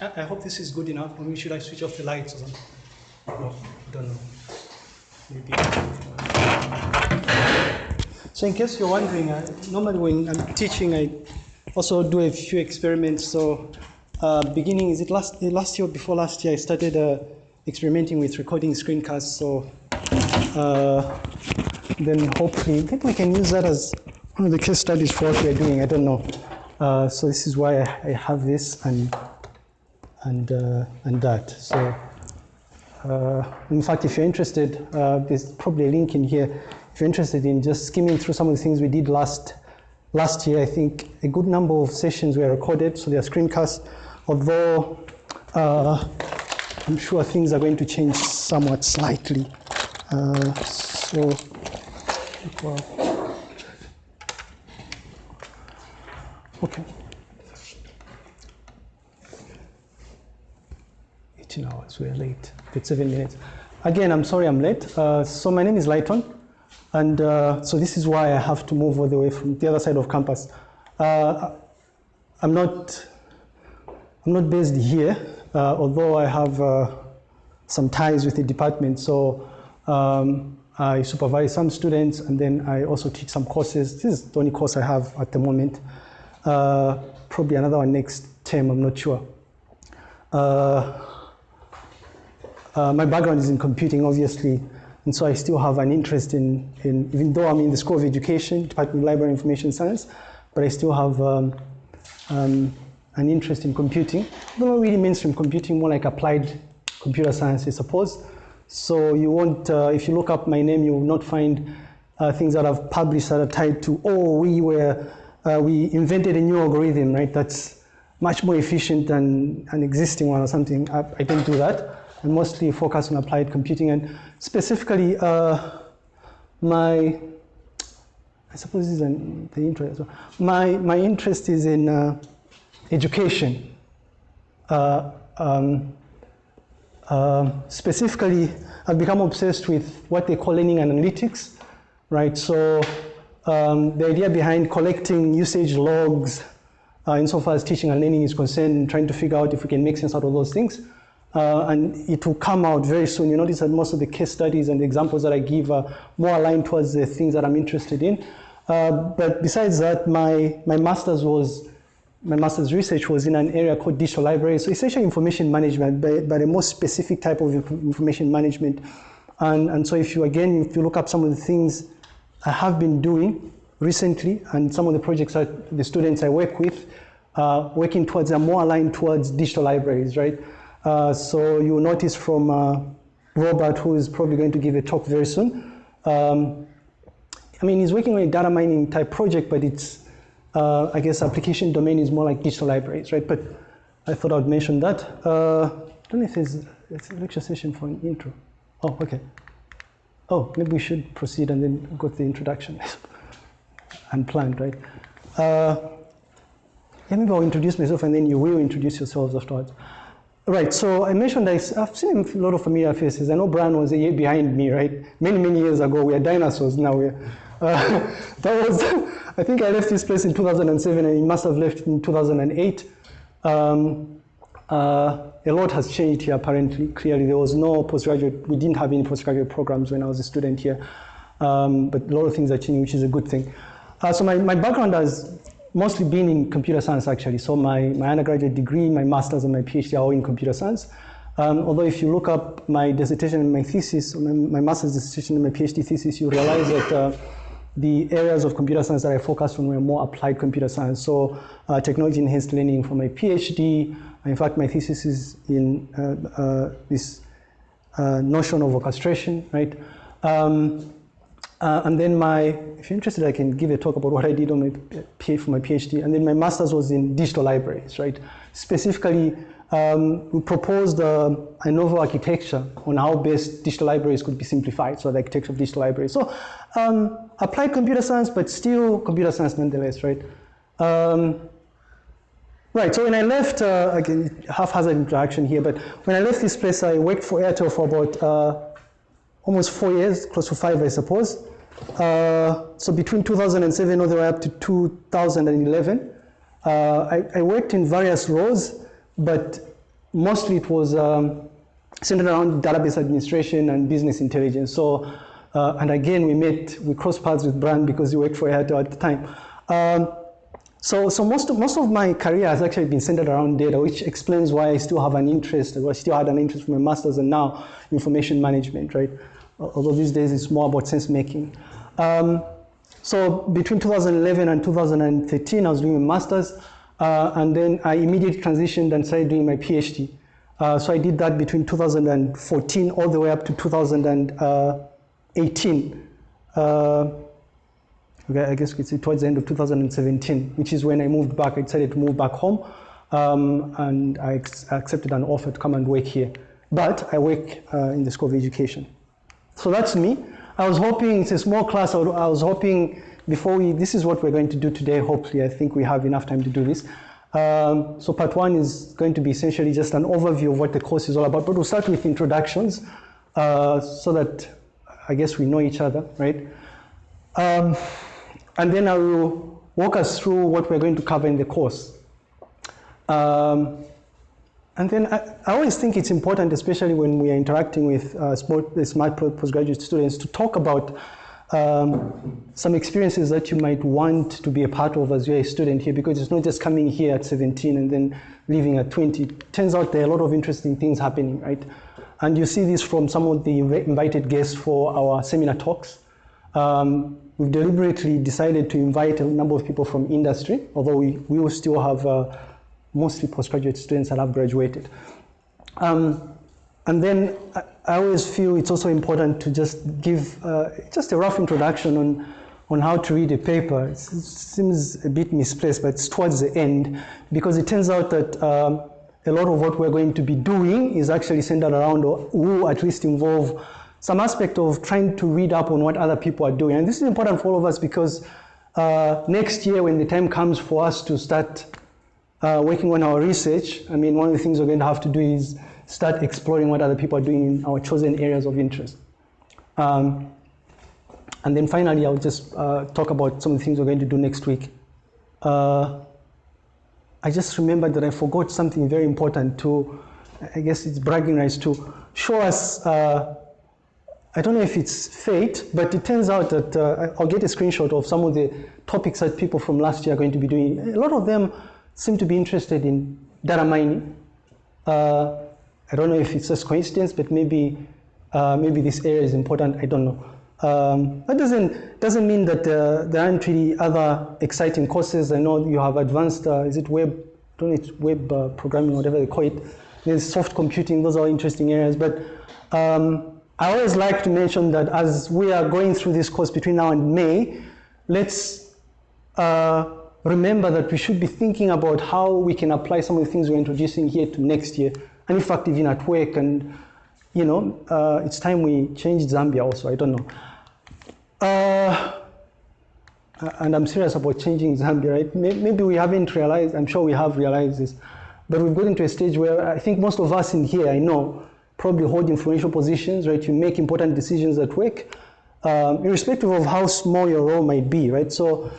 I, I hope this is good enough. Or should I switch off the lights or something? No, I don't know. Maybe. So in case you're wondering, uh, normally when I'm teaching, I also do a few experiments. So uh, beginning, is it last, last year or before last year, I started uh, experimenting with recording screencasts. So uh, then hopefully, maybe we can use that as one of the case studies for what we're doing. I don't know. Uh, so this is why I, I have this and and uh, and that. So uh, in fact, if you're interested, uh, there's probably a link in here. If you're interested in just skimming through some of the things we did last last year, I think a good number of sessions were recorded, so they are screencasts. Although I'm sure things are going to change somewhat slightly. Uh, so, well, okay. 18 hours, we're late, 57 minutes. Again, I'm sorry I'm late. Uh, so my name is Lighton, and uh, so this is why I have to move all the way from the other side of campus. Uh, I'm not, I'm not based here, uh, although I have uh, some ties with the department. So um, I supervise some students, and then I also teach some courses. This is the only course I have at the moment. Uh, probably another one next term, I'm not sure. Uh, my background is in computing, obviously, and so I still have an interest in, in even though I'm in the School of Education, Department of Library and Information Science, but I still have um, um, an interest in computing. Not really mainstream computing, more like applied computer science, I suppose. So you won't, uh, if you look up my name, you will not find uh, things that I've published that are tied to, oh, we were, uh, we invented a new algorithm, right? That's much more efficient than an existing one or something. I, I don't do that and mostly focus on applied computing. And specifically, uh, my, I suppose this is an, the interest. My, my interest is in uh, education. Uh, um, um, specifically, I've become obsessed with what they call learning analytics, right? So um, the idea behind collecting usage logs uh, insofar as teaching and learning is concerned, trying to figure out if we can make sense out of those things. Uh, and it will come out very soon. You notice that most of the case studies and the examples that I give are more aligned towards the things that I'm interested in. Uh, but besides that, my, my master's was, my master's research was in an area called digital libraries. So essentially information management, but, but a more specific type of information management. And, and so if you, again, if you look up some of the things I have been doing recently and some of the projects that the students I work with, uh, working towards are more aligned towards digital libraries, right? Uh, so you'll notice from uh, Robert, who is probably going to give a talk very soon. Um, I mean, he's working on a data mining type project, but it's, uh, I guess, application domain is more like digital libraries, right? But I thought I'd mention that. I don't know if there's a lecture session for an intro. Oh, okay. Oh, maybe we should proceed and then go to the introduction. Unplanned, right? Uh, yeah, maybe I'll introduce myself and then you will introduce yourselves afterwards. Right, so I mentioned I, I've seen a lot of familiar faces. I know Brian was a year behind me, right? Many, many years ago, we are dinosaurs now. We're, uh, that was, I think I left this place in 2007 and he must have left in 2008. Um, uh, a lot has changed here apparently, clearly. There was no postgraduate, we didn't have any postgraduate programs when I was a student here. Um, but a lot of things are changing, which is a good thing. Uh, so my, my background has mostly been in computer science actually. So my, my undergraduate degree, my master's and my PhD are all in computer science. Um, although if you look up my dissertation and my thesis, my, my master's dissertation and my PhD thesis, you realize that uh, the areas of computer science that I focused on were more applied computer science. So uh, technology enhanced learning for my PhD. In fact, my thesis is in uh, uh this uh, notion of orchestration, right? Um, uh, and then my, if you're interested, I can give a talk about what I did on my for my PhD. And then my master's was in digital libraries, right? Specifically, um, we proposed uh, a novel architecture on how best digital libraries could be simplified, so the architecture of digital libraries. So um, applied computer science, but still computer science nonetheless, right? Um, right, so when I left, uh, again, haphazard introduction here, but when I left this place, I worked for Airtel for about uh, almost four years, close to five, I suppose. Uh, so between 2007 all the way up to 2011, uh, I, I, worked in various roles, but mostly it was um, centered around database administration and business intelligence. So, uh, and again, we met, we crossed paths with Brian because he worked for Airtel at the time. Um, so, so most, of, most of my career has actually been centered around data, which explains why I still have an interest, or I still had an interest from my master's and now information management, right? Although these days it's more about sense making. Um, so between 2011 and 2013, I was doing a master's, uh, and then I immediately transitioned and started doing my PhD. Uh, so I did that between 2014 all the way up to 2018. Uh, okay, I guess it's towards the end of 2017, which is when I moved back. I decided to move back home, um, and I accepted an offer to come and work here. But I work uh, in the School of Education. So that's me. I was hoping, it's a small class, I was hoping before we, this is what we're going to do today, hopefully. I think we have enough time to do this. Um, so part one is going to be essentially just an overview of what the course is all about, but we'll start with introductions uh, so that I guess we know each other, right? Um, and then I will walk us through what we're going to cover in the course. Um, and then I, I, always think it's important, especially when we are interacting with uh, smart, postgraduate students, to talk about um, some experiences that you might want to be a part of as you're a student here, because it's not just coming here at 17 and then leaving at 20. It turns out there are a lot of interesting things happening, right? And you see this from some of the invited guests for our seminar talks. Um, we've deliberately decided to invite a number of people from industry, although we, we will still have uh, mostly postgraduate students that have graduated. Um, and then I, I, always feel it's also important to just give uh, just a rough introduction on, on how to read a paper. It seems a bit misplaced, but it's towards the end because it turns out that um, a lot of what we're going to be doing is actually centered around or will at least involve some aspect of trying to read up on what other people are doing. And this is important for all of us because uh, next year when the time comes for us to start uh, working on our research, I mean, one of the things we're going to have to do is start exploring what other people are doing in our chosen areas of interest. Um, and then finally, I'll just uh, talk about some of the things we're going to do next week. Uh, I just remembered that I forgot something very important to, I guess it's bragging rights, to show us, uh, I don't know if it's fate, but it turns out that uh, I'll get a screenshot of some of the topics that people from last year are going to be doing. A lot of them seem to be interested in data mining. Uh, I don't know if it's just coincidence, but maybe uh, maybe this area is important. I don't know. Um, that doesn't doesn't mean that uh, there aren't really other exciting courses. I know you have advanced. Uh, is it web? don't know. It's web uh, programming, whatever they call it. There's soft computing. Those are interesting areas. But um, I always like to mention that as we are going through this course between now and May, let's uh, remember that we should be thinking about how we can apply some of the things we're introducing here to next year, and in fact even at work. And you know, uh, it's time we change Zambia also. I don't know. Uh, and I'm serious about changing Zambia, right? Maybe we haven't realized, I'm sure we have realized this, but we've gotten to a stage where I think most of us in here, I know, probably hold influential positions, right? You make important decisions at work, um, irrespective of how small your role might be, right? So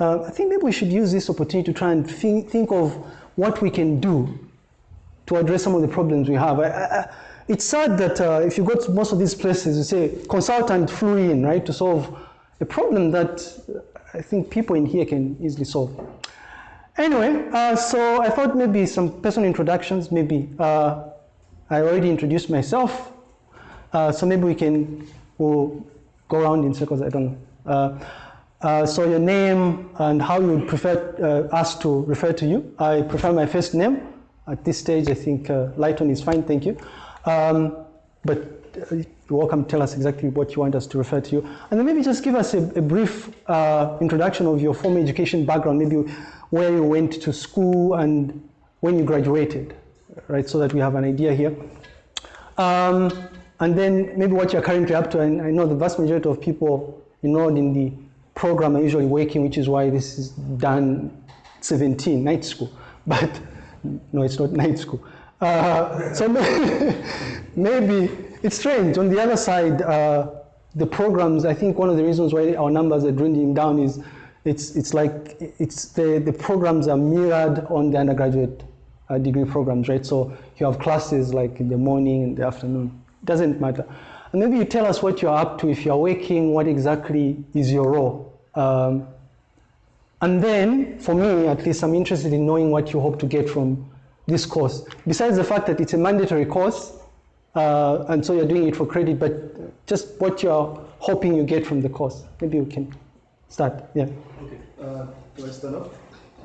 uh, I think maybe we should use this opportunity to try and think, think of what we can do to address some of the problems we have. I, I, it's sad that uh, if you go to most of these places, you say consultant flew in, right, to solve a problem that I think people in here can easily solve. Anyway, uh, so I thought maybe some personal introductions, maybe uh, I already introduced myself, uh, so maybe we can we'll go around in circles, I don't know. Uh, so your name and how you would prefer uh, us to refer to you. I prefer my first name. At this stage, I think uh, Lighton is fine, thank you. Um, but uh, you're welcome tell us exactly what you want us to refer to you. And then maybe just give us a, a brief uh, introduction of your formal education background, maybe where you went to school and when you graduated, right, so that we have an idea here. Um, and then maybe what you're currently up to. And I know the vast majority of people enrolled in the program are usually working, which is why this is done 17, night school. But no, it's not night school. Uh, so maybe it's strange. On the other side, uh, the programs, I think one of the reasons why our numbers are dwindling down is it's, it's like it's the, the programs are mirrored on the undergraduate uh, degree programs, right? So you have classes like in the morning and the afternoon. Doesn't matter. And maybe you tell us what you're up to. If you're working, what exactly is your role? Um, and then, for me, at least, I'm interested in knowing what you hope to get from this course. Besides the fact that it's a mandatory course, uh, and so you're doing it for credit, but just what you're hoping you get from the course. Maybe we can start. Yeah. Okay. Uh, do I stand up?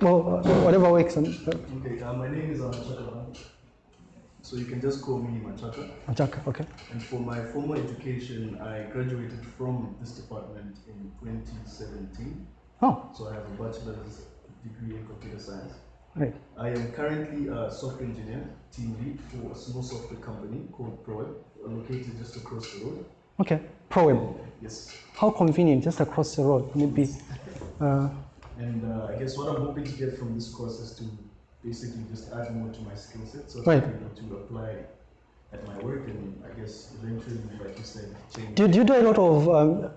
Well, uh, whatever works. Um, Okay. Uh, my name is Amachaka. So you can just call me Machaka. Machaka, okay. And for my formal education, I graduated from this department in 2017. Oh, So I have a bachelor's degree in computer science. right. I am currently a software engineer, team lead for a small software company called ProWeb, located just across the road. Okay. ProWeb. Yes. How convenient, just across the road. Maybe. Uh, And uh, I guess what I'm hoping to get from this course is to basically just add more to my skill set so Right. I'm able to apply at my work and I guess eventually, like you said, change. do, do you do a lot of, um,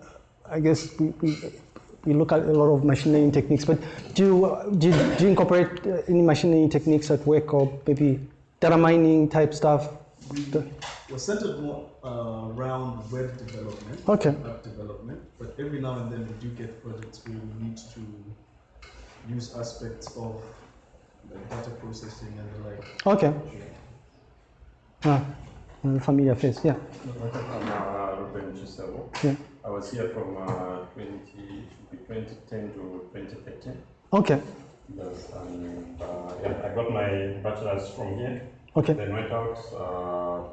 I guess we, we, we look at a lot of machine learning techniques, but do you, uh, do you, do you incorporate uh, any machine learning techniques at work or maybe data mining type stuff? We were centered more uh, around web development, Okay. app development, but every now and then we do get projects where we need to use aspects of data processing and the like. Okay. Ah, uh, familiar face, yeah. I'm uh, Ruben Chisabo. Yeah. I was here from uh, 20, should be 2010 to 2013. Okay, Yes, and uh, yeah, I got my bachelor's from here. okay, Then went out, uh,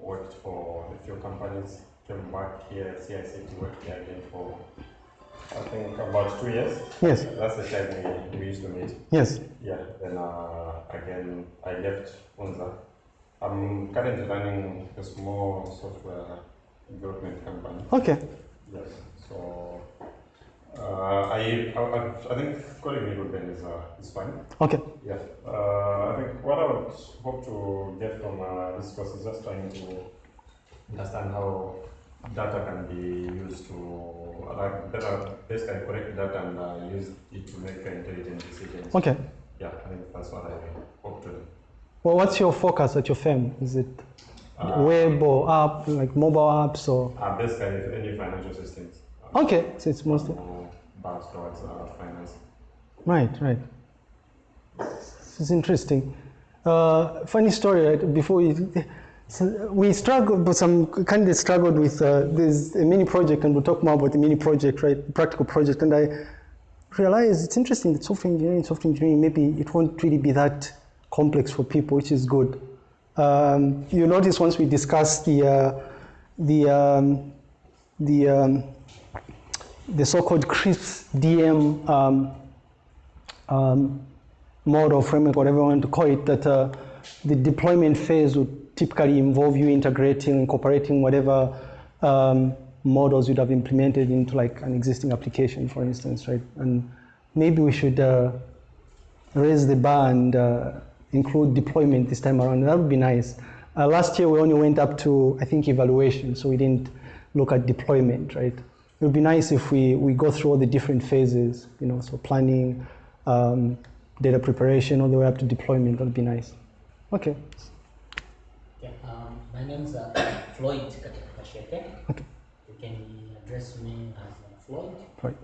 worked for a few companies, came back here, CICT worked here again for I think about two years. yes, That's the time we, we used to meet. yes, Yeah, then uh, again I left Unza. I'm currently running a small software development company. okay, Yes, so uh, I, I I think calling me Ruben is uh, is fine. okay, Yeah, uh, I think what I would hope to get from uh, this course is just trying to understand how data can be used to like better basically collect data and uh, use it to make intelligent decisions. okay. Yeah, I think that's what I hope to do. Well, what's your focus at your firm? Is it Uh, web or app, like mobile apps or? Uh, basically, any financial systems. Okay, so it's mostly, biased towards uh, finance. right, right. This is interesting. Uh, funny story, right? Before we, so we struggled, but some candidates struggled with, uh, a mini project and we'll talk more about the mini project, right? Practical project. And I realized it's interesting that software engineering, software engineering, maybe it won't really be that complex for people, which is good. Um, you notice once we discussed the, uh, the, um, the, um, the so-called CRISP DM um, um, model framework, whatever you want to call it, that uh, the deployment phase would typically involve you integrating, incorporating whatever um, models you'd have implemented into like an existing application, for instance, right? And maybe we should uh, raise the bar and uh, include deployment this time around. That would be nice. Uh, last year we only went up to I think evaluation, so we didn't look at deployment, right? It would be nice if we, we go through all the different phases, you know, so planning, um, data preparation, all the way up to deployment. That would be nice. Okay. My name is uh, Floyd Kashete. Okay. You can address me as uh, Floyd. Right.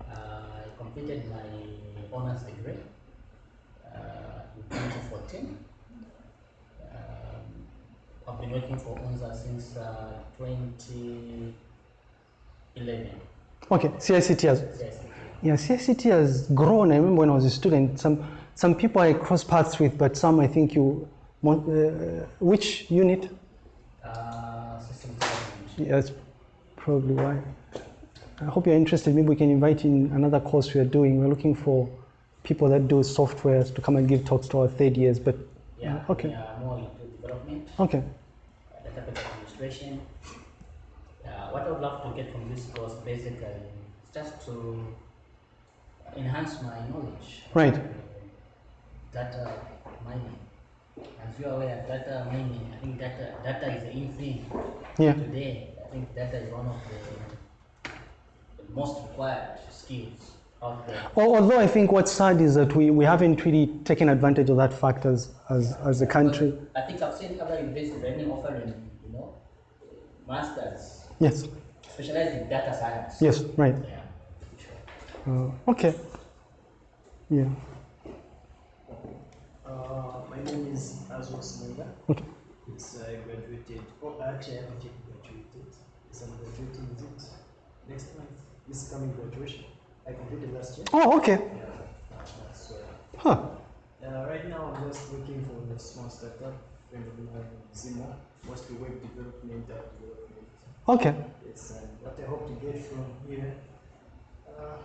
Uh, I completed my honors degree uh, in 2014. Um, I've been working for UNZA since uh, 2011. Okay. CICT has CICT. yeah, CICT has grown. I remember when I was a student, some some people I crossed paths with, but some I think you. Uh, which unit? Uh, system development. Yeah, that's probably why. I hope you're interested. Maybe we can invite in another course we are doing. We're looking for people that do software to come and give talks to our third years. But Yeah, Okay. we are more into development. okay, uh, database administration. Uh, what I would love to get from this course basically is just to enhance my knowledge. Right. Uh, Data mining. As you are aware, data mining, I think data, data is the in thing yeah, today. I think data is one of the, the most required skills out there. Al- Although I think what's sad is that we, we haven't really taken advantage of that fact as, as, as a country. I think I've seen other universities learning offering, you know, masters Yes, specialized in data science. yes, right. Yeah. Uh, okay. Yeah. Uh, my name is Azos Munda. Okay. It's I graduated. Oh, actually, I haven't yet graduated. Yes, I'm graduating. Is it next month? This coming graduation. I completed last year. Oh, okay. Yeah. Uh, so Huh. uh, right now, I'm just working for a small startup. Friend of mine, Zimo, mostly web development, app development. Okay. It's what I hope to get from here. Uh,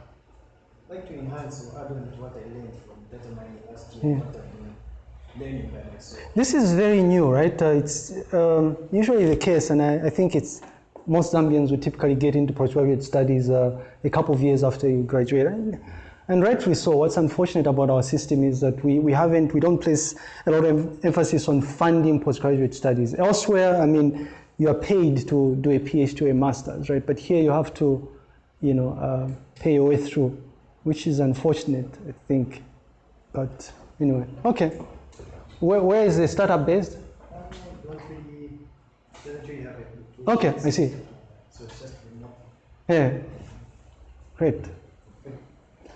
like to enhance or add on to what I learned from data mining last year. Yeah. What I've been learning by myself. This is very new, right? Uh, it's um, usually the case, and I, I think it's most Zambians would typically get into postgraduate studies uh, a couple of years after you graduate. And, and rightfully so. What's unfortunate about our system is that we, we haven't, we don't place a lot of emphasis on funding postgraduate studies. Elsewhere, I mean, you are paid to do a PhD or a master's, right? But here you have to, you know, uh, pay your way through, which is unfortunate, I think. But anyway, okay. Where, where is the startup based? Uh, don't really, don't really have a Okay, I see. So it's just remote. Yeah. Great.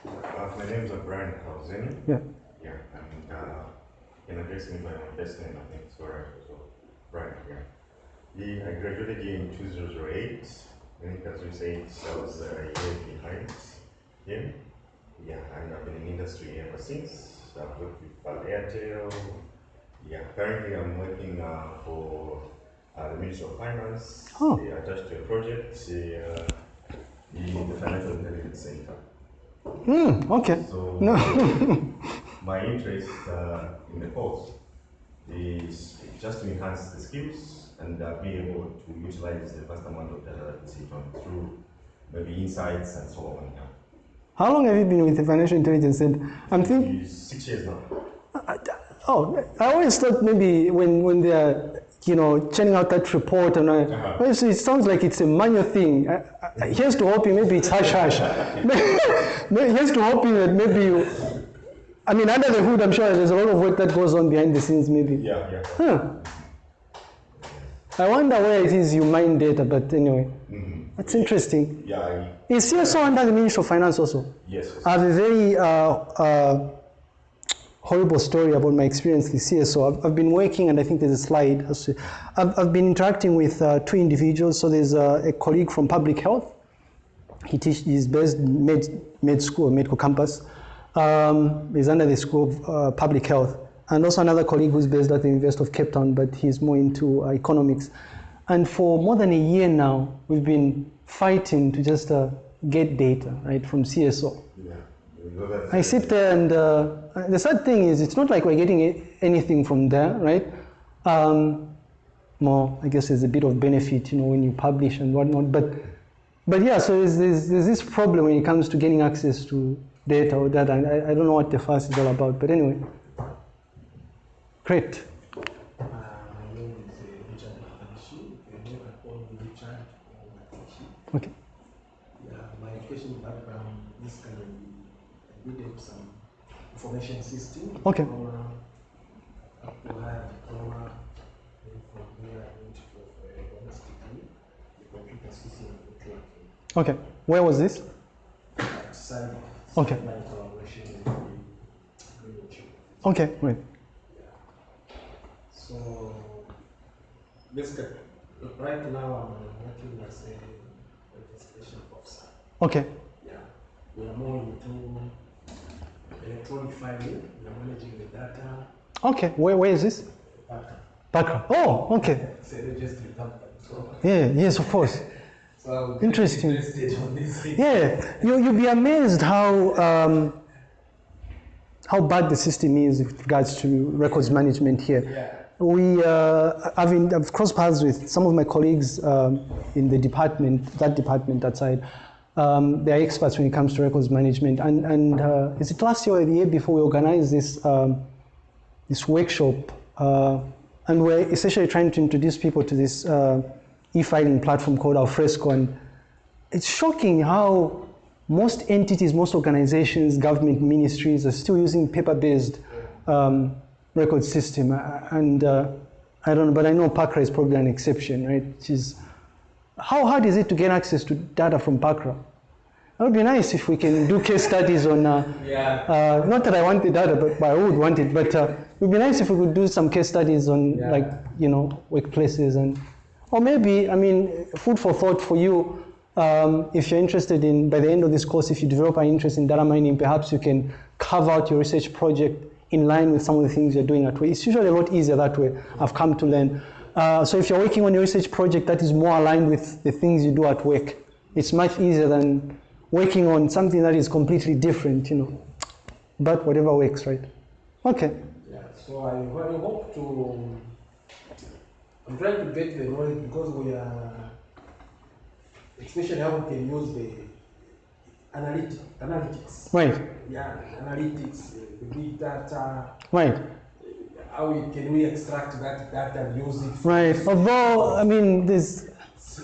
Uh, my name is Brian Calzini. Yeah. Yeah, and uh, can address me by my best name, I think it's alright. So, Brian, yeah. I graduated in 2008. I think, as you said, I was uh, a year behind him. Yeah, and I've been in industry ever since. I've worked with Airtel. Yeah, currently I'm working uh, for uh, the Ministry of Finance. Oh. They attached to a project uh, in the Financial Intelligence Center. Hmm, okay. So No. my interest uh, in the course is just to enhance the skills and uh, be able to utilize the vast amount of data that we sit on through maybe insights and so on. Yeah. How long have you been with the Financial Intelligence Center? I'm thinking, six years now. oh, I always thought maybe when, when they're, you know, churning out that report and I, Uh-huh. it sounds like it's a manual thing. I, I, here's to hoping maybe it's hush hush. here's to hoping that maybe you, I mean, under the hood, I'm sure there's a lot of work that goes on behind the scenes, maybe. Yeah, yeah. Huh. I wonder where it is you mine data, but anyway, hmm that's interesting. Yeah, I, Is CSO under the Ministry of Finance also? yes. I have a very uh, uh, horrible story about my experience with CSO. I've, I've been working, and I think there's a slide. I've, I've been interacting with uh, two individuals. So there's uh, a colleague from public health. He teaches, he's based in med, med school, medical campus. Um, he's under the School of uh, Public Health. And also another colleague who's based at the University of Cape Town, but he's more into uh, economics. And for more than a year now, we've been fighting to just uh, get data, right, from CSO. Yeah. That- I sit there, and uh, the sad thing is, it's not like we're getting anything from there, right? Um, more, I guess, there's a bit of benefit, you know, when you publish and whatnot. But, but yeah, so there's, there's, there's this problem when it comes to getting access to data or data, and I, I don't know what the fuss is all about. But anyway, great. Uh, my name is uh, Richard Makanishi. You can call me Richard or Makanishi. Okay. Yeah, my education background is kind I some information system. Okay. Diploma, up to diploma. Then from there I went for a degree, the computer system networking Okay. Where was this? at cyber. Okay. My collaboration with the Greenwich. Okay, great. So basically, right now I'm working as a registration officer. Okay. Yeah, we are more into electronic filing. We are managing the data. Okay. Where, where is this? Background. Oh, okay. It's a registry company. So, Yeah. Yes, of course. so Interesting. be interested on this. thing. Yeah, you, you'll be amazed how, um, how bad the system is with regards to records management here. Yeah. We, uh, I've, been, I've crossed paths with some of my colleagues um, in the department, that department, that side. Um, they are experts when it comes to records management. And, and uh, is it last year or the year before we organized this, um, this workshop? Uh, and we're essentially trying to introduce people to this uh, e-filing platform called Alfresco. And it's shocking how most entities, most organizations, government ministries are still using paper-based um, record system. And uh, I don't know, but I know PACRA is probably an exception, right? Is, how hard is it to get access to data from PACRA? It would be nice if we can do case studies on, uh, Yeah. uh, not that I want the data, but, but I would want it, but uh, it would be nice if we could do some case studies on Yeah. like, you know, workplaces and, or maybe, I mean, food for thought for you, um, if you're interested in, by the end of this course, if you develop an interest in data mining, perhaps you can carve out your research project in line with some of the things you're doing at way. It's usually a lot easier that way, I've come to learn. Uh, so if you're working on your research project that is more aligned with the things you do at work, it's much easier than working on something that is completely different, you know. But whatever works, right? Okay. Yeah, so I very hope to. I'm trying to get the knowledge because we are, especially how we can use the analytic, analytics. Right, Yeah, analytics, the big data. right, How we, can we extract that data and use it? right. Although, I mean, there's,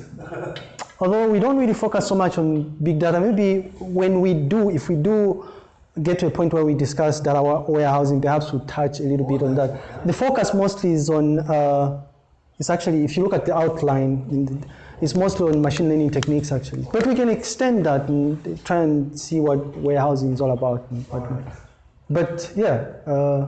although we don't really focus so much on big data, maybe when we do, if we do get to a point where we discuss data wa- warehousing, perhaps we'll touch a little bit on that. The focus mostly is on, uh, it's actually, if you look at the outline, in the- it's mostly on machine learning techniques actually. But we can extend that and try and see what warehousing is all about. and what. But yeah, uh,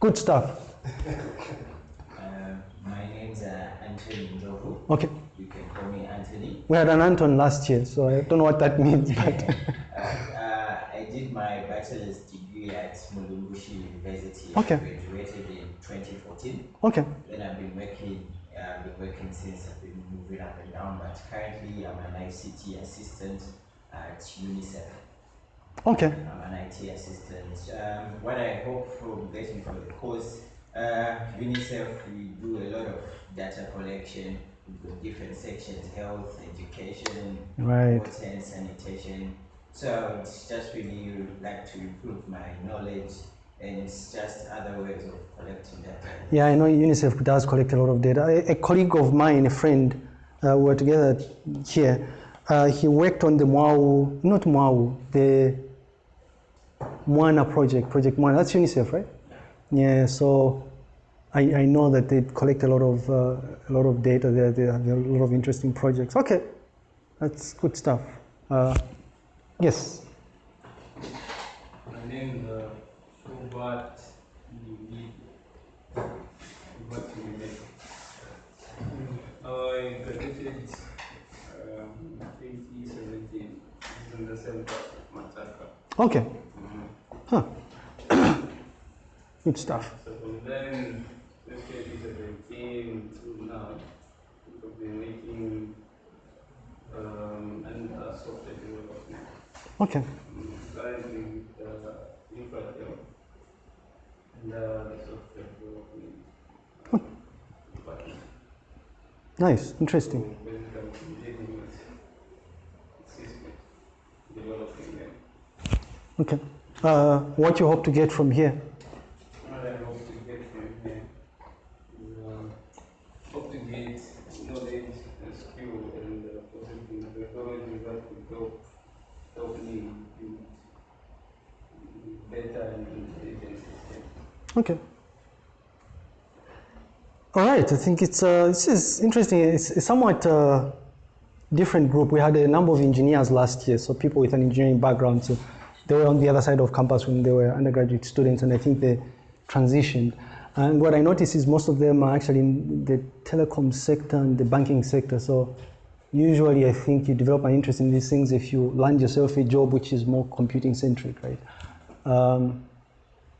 good stuff. Uh, my name's uh, Anthony Njoku. Okay. You can call me Anthony. We had an Anton last year, so I don't know what that means, but Uh, uh, I did my bachelor's degree at Mulungushi University. Okay. I graduated in 2014. okay, Then I've been working. Uh, I've been working since. I've been moving up and down, but currently I'm an ICT assistant at UNICEF. okay, I'm an IT assistant. Um, what I hope from getting from the course, uh, UNICEF, we do a lot of data collection. We've got different sections, health, education, right. water and sanitation. So it's just really like to improve my knowledge and it's just other ways of collecting data. Yeah, I know UNICEF does collect a lot of data. A, a colleague of mine, a friend, uh, we were together here. Uh, he worked on the Mwau, not Mwau, the Mwana project, Project Mwana. That's UNICEF, right? Yeah. So I, I know that they collect a lot of uh, a lot of data there. They have a lot of interesting projects. Okay, that's good stuff. Uh, yes. My name is uh, Shobat Yudi. Shobat Yudi. I graduated um, 2017 in the center of Mataka. Okay. Mhm. Huh. Good stuff. So from then, since 2017 to now, we've been making um, and uh, software development. Okay. Currently with uh, and uh, the software development. department. Nice. Interesting. So basically, dealing with systems, developing them. Okay. Uh, what you hope to get from here? What I hope to get from here knowledge and skill and uh, possibly methodology that will help help me build better and intelligent systems. Okay. All right. I think it's uh, this is interesting. It's a somewhat uh, different group. We had a number of engineers last year, so people with an engineering background. So they were on the other side of campus when they were undergraduate students, and I think they transitioned. And what I notice is most of them are actually in the telecom sector and the banking sector. So usually, I think you develop an interest in these things if you land yourself a job which is more computing centric, right? Um,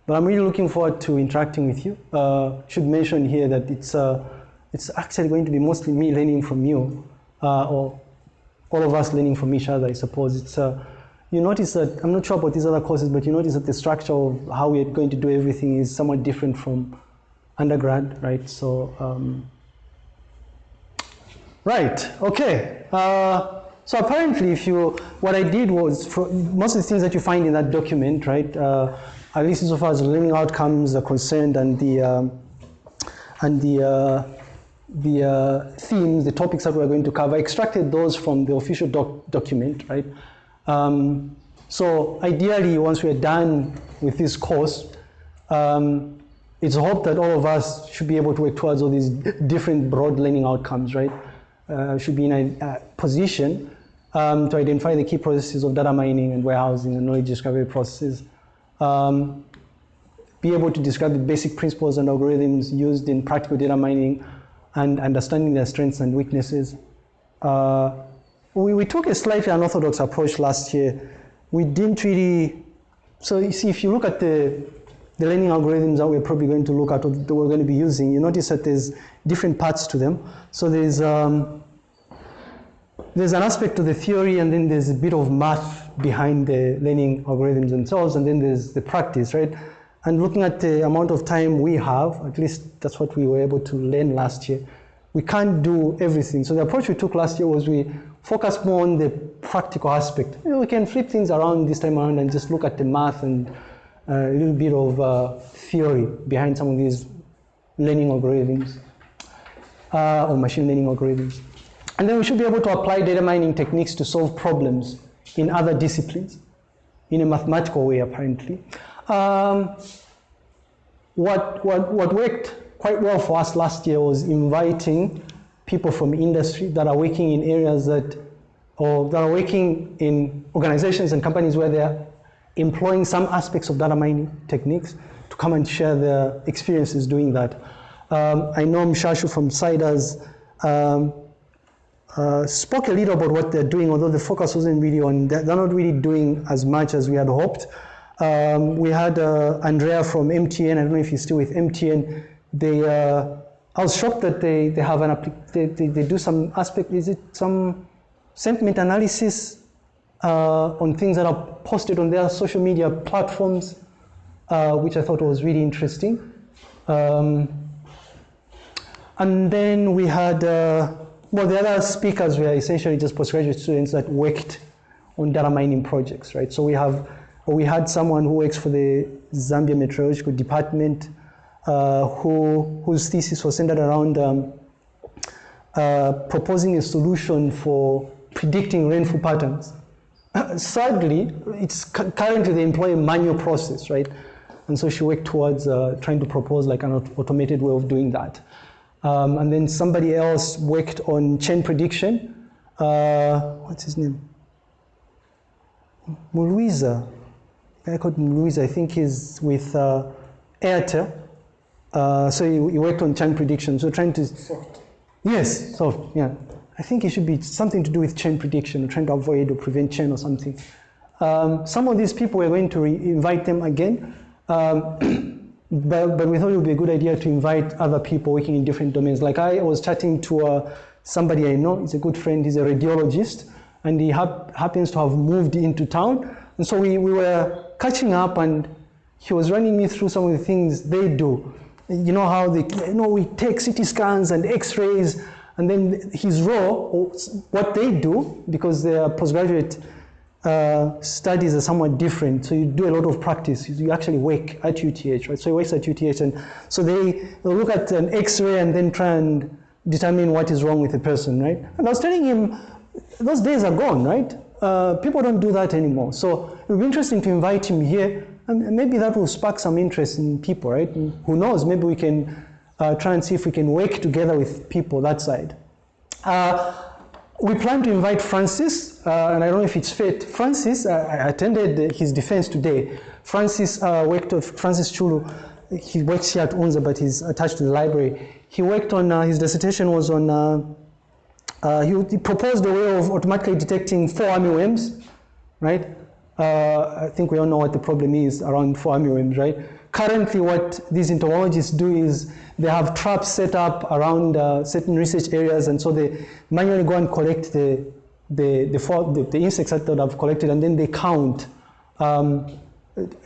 but I'm really looking forward to interacting with you. Uh, should mention here that it's uh, it's actually going to be mostly me learning from you, uh, or all of us learning from each other. I suppose it's. Uh, you notice that I'm not sure about these other courses, but you notice that the structure of how we're going to do everything is somewhat different from undergrad, right? So. Um, Right. Okay. Uh, so apparently, if you, what I did was, for most of the things that you find in that document, right, uh, at least so far as learning outcomes are concerned, and the um, and the uh, the uh, themes, the topics that we're going to cover, I extracted those from the official doc- document, right. Um, so ideally, once we're done with this course, um, it's hoped that all of us should be able to work towards all these different broad learning outcomes, right? Uh, should be in a, position um, to identify the key processes of data mining and warehousing and knowledge discovery processes. Um, be able to describe the basic principles and algorithms used in practical data mining and understanding their strengths and weaknesses. Uh, we, we took a slightly unorthodox approach last year. We didn't really, so you see, if you look at the, the learning algorithms that we're probably going to look at, or that we're going to be using, you notice that there's different parts to them. So there's, um, there's an aspect to the theory and then there's a bit of math behind the learning algorithms themselves and then there's the practice, right? And looking at the amount of time we have, at least that's what we were able to learn last year, we can't do everything. So the approach we took last year was we focused more on the practical aspect. We can flip things around this time around and just look at the math and a little bit of uh, theory behind some of these learning algorithms uh, or machine learning algorithms. And then we should be able to apply data mining techniques to solve problems in other disciplines in a mathematical way, apparently. Um, what, what, what worked quite well for us last year was inviting people from industry that are working in areas that, or that are working in organizations and companies where they're employing some aspects of data mining techniques to come and share their experiences doing that. Um, I know Mshashu from CIDRZ um, uh, spoke a little about what they're doing, although the focus wasn't really on that. They're not really doing as much as we had hoped. Um, we had uh, Andrea from MTN. I don't know if he's still with MTN. They, uh, I was shocked that they, they have an they, they, they, do some aspect. Is it some sentiment analysis uh, on things that are posted on their social media platforms, uh, which I thought was really interesting. Um, and then we had, uh, well, the other speakers were essentially just postgraduate students that worked on data mining projects, right? So we have, we had someone who works for the Zambia Meteorological Department, uh, who, whose thesis was centered around um, uh, proposing a solution for predicting rainfall patterns. Sadly, it's currently they employ a manual process, right? And so she worked towards uh, trying to propose like an automated way of doing that. Um, and then somebody else worked on churn prediction. Uh, what's his name? Muluiza. A guy called Muluiza, I think he's with uh, Airtel. Uh, so he, he, worked on churn prediction. So trying to. Soft. Yes, soft, yeah. I think it should be something to do with churn prediction, or trying to avoid or prevent churn or something. Um, some of these people, we're going to invite them again. Um, but, but we thought it would be a good idea to invite other people working in different domains. Like I was chatting to uh, somebody I know, he's a good friend, he's a radiologist, and he hap happens to have moved into town. And so we, we were catching up and he was running me through some of the things they do. You know how they, you know, we take CT scans and x-rays and then his role, what they do, because their postgraduate uh, studies are somewhat different. So you do a lot of practice. You actually work at UTH, right? So he works at UTH, and so they look at an X-ray and then try and determine what is wrong with the person, right? And I was telling him, those days are gone, right? Uh, people don't do that anymore. So it would be interesting to invite him here, and maybe that will spark some interest in people, right? Who knows? Maybe we can uh, try and see if we can work together with people that side. Uh, we plan to invite Francis, uh, and I don't know if it's fit. Francis, uh, I attended his defense today. Francis uh, worked Francis Chulu. He works here at UNZA, but he's attached to the library. He worked on, uh, his dissertation was on, he, he, proposed a way of automatically detecting fall armyworms, right? I think we all know what the problem is around fall armyworms, right? Currently, what these entomologists do is they have traps set up around uh, certain research areas, and so they manually go and collect the, the, the, the, insects that they have collected, and then they count. Um,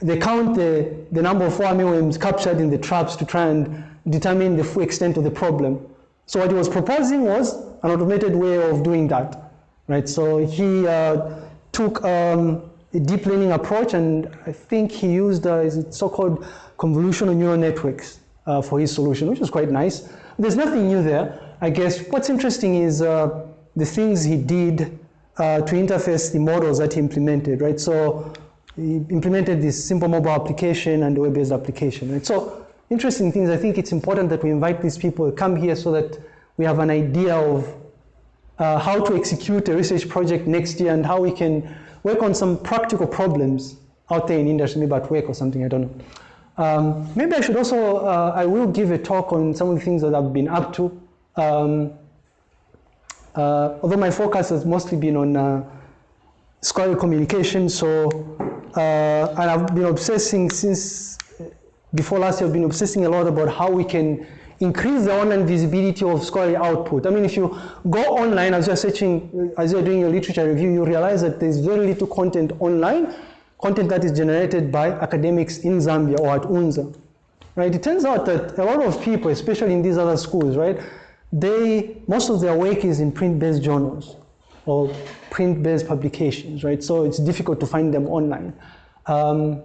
they count the, the number of armyworms captured in the traps to try and determine the full extent of the problem. So what he was proposing was an automated way of doing that, right? So he uh, took um, a deep learning approach, and I think he used uh, so-called convolutional neural networks uh, for his solution, which was quite nice. There's nothing new there. I guess what's interesting is uh, the things he did uh, to interface the models that he implemented, right? So he implemented this simple mobile application and web-based application, right? So interesting things. I think it's important that we invite these people to come here so that we have an idea of uh, how to execute a research project next year and how we can work on some practical problems out there in industry, maybe at work or something, I don't know. Um, maybe I should also, uh, I will give a talk on some of the things that I've been up to. Um, uh, although my focus has mostly been on uh, scholarly communication, so, uh, and I've been obsessing since before last year, I've been obsessing a lot about how we can increase the online visibility of scholarly output. I mean, if you go online as you're searching, as you're doing your literature review, you realize that there's very little content online, content that is generated by academics in Zambia or at UNZA. Right? It turns out that a lot of people, especially in these other schools, right, they, most of their work is in print-based journals or print-based publications, right? So it's difficult to find them online. Um,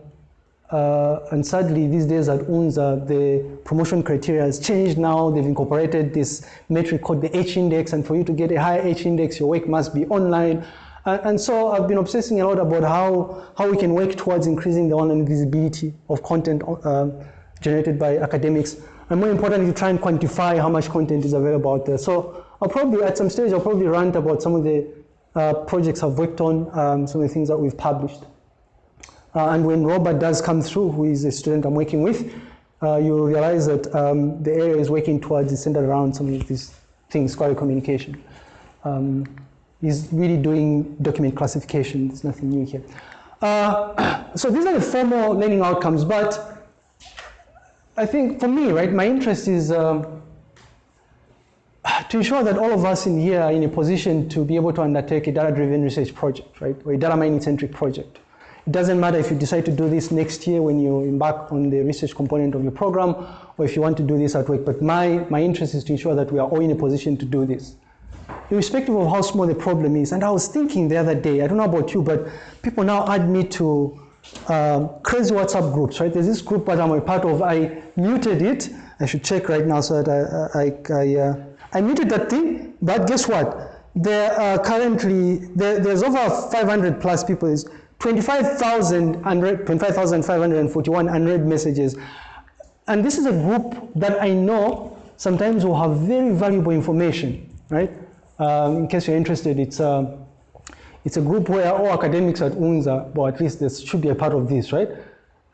uh, and sadly, these days at UNZA, the promotion criteria has changed now. They've incorporated this metric called the H-index, and for you to get a high H-index, your work must be online. Uh, and so I've been obsessing a lot about how, how we can work towards increasing the online visibility of content uh, generated by academics. And more importantly, to try and quantify how much content is available out there. So I'll probably, at some stage, I'll probably rant about some of the uh, projects I've worked on, um, some of the things that we've published. Uh, and when Robert does come through, who is a student I'm working with, uh, you'll realize that um, the area is working towards is centered around some of these things, scholarly communication. Um, he's really doing document classification, there's nothing new here. Uh, so these are the formal learning outcomes, but I think for me, right, my interest is um, to ensure that all of us in here are in a position to be able to undertake a data-driven research project, right, or a data mining-centric project. It doesn't matter if you decide to do this next year when you embark on the research component of your program, or if you want to do this at work. But my, my interest is to ensure that we are all in a position to do this. Irrespective of how small the problem is. And I was thinking the other day, I don't know about you, but people now add me to um, crazy WhatsApp groups, right? There's this group that I'm a part of. I muted it. I should check right now so that I, I, I, uh, I muted that thing, but guess what? There are currently, there, there's over 500 plus people. 25,541 unread messages. And this is a group that I know sometimes will have very valuable information, right? Um, in case you're interested, it's a, it's a group where all academics at UNZA, well, at least this should be a part of this, right?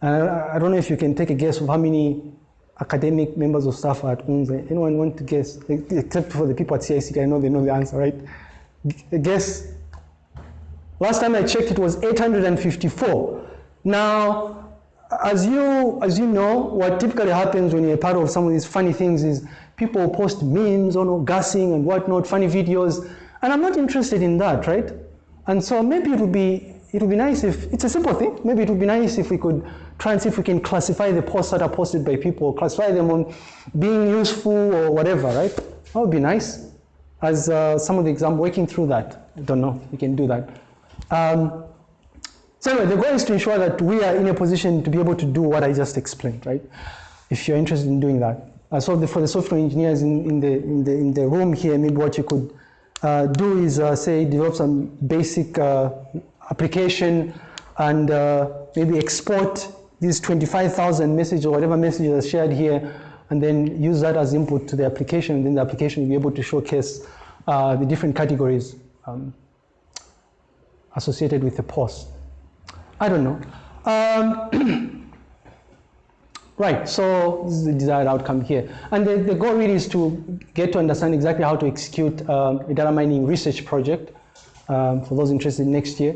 And I, I don't know if you can take a guess of how many academic members of staff are at UNZA. Anyone want to guess? Except for the people at CICT, I know they know the answer, right? Guess Last time I checked, it was 854. Now, as you, as you know, what typically happens when you're part of some of these funny things is people post memes on gassing and whatnot, funny videos, and I'm not interested in that, right? And so maybe it would be it would be nice if it's a simple thing. Maybe it would be nice if we could try and see if we can classify the posts that are posted by people, classify them on being useful or whatever, right? That would be nice. As uh, some of the exam working through that, I don't know, we can do that. Um, so anyway, the goal is to ensure that we are in a position to be able to do what I just explained, right? If you're interested in doing that. Uh, so the, for the software engineers in, in, the, in, the, in the room here, maybe what you could uh, do is uh, say develop some basic uh, application and uh, maybe export these 25,000 messages or whatever messages are shared here and then use that as input to the application and then the application will be able to showcase uh, the different categories um, associated with the post. I don't know. Um, right, so this is the desired outcome here. And the, the goal really is to get to understand exactly how to execute um, a data mining research project um, for those interested next year,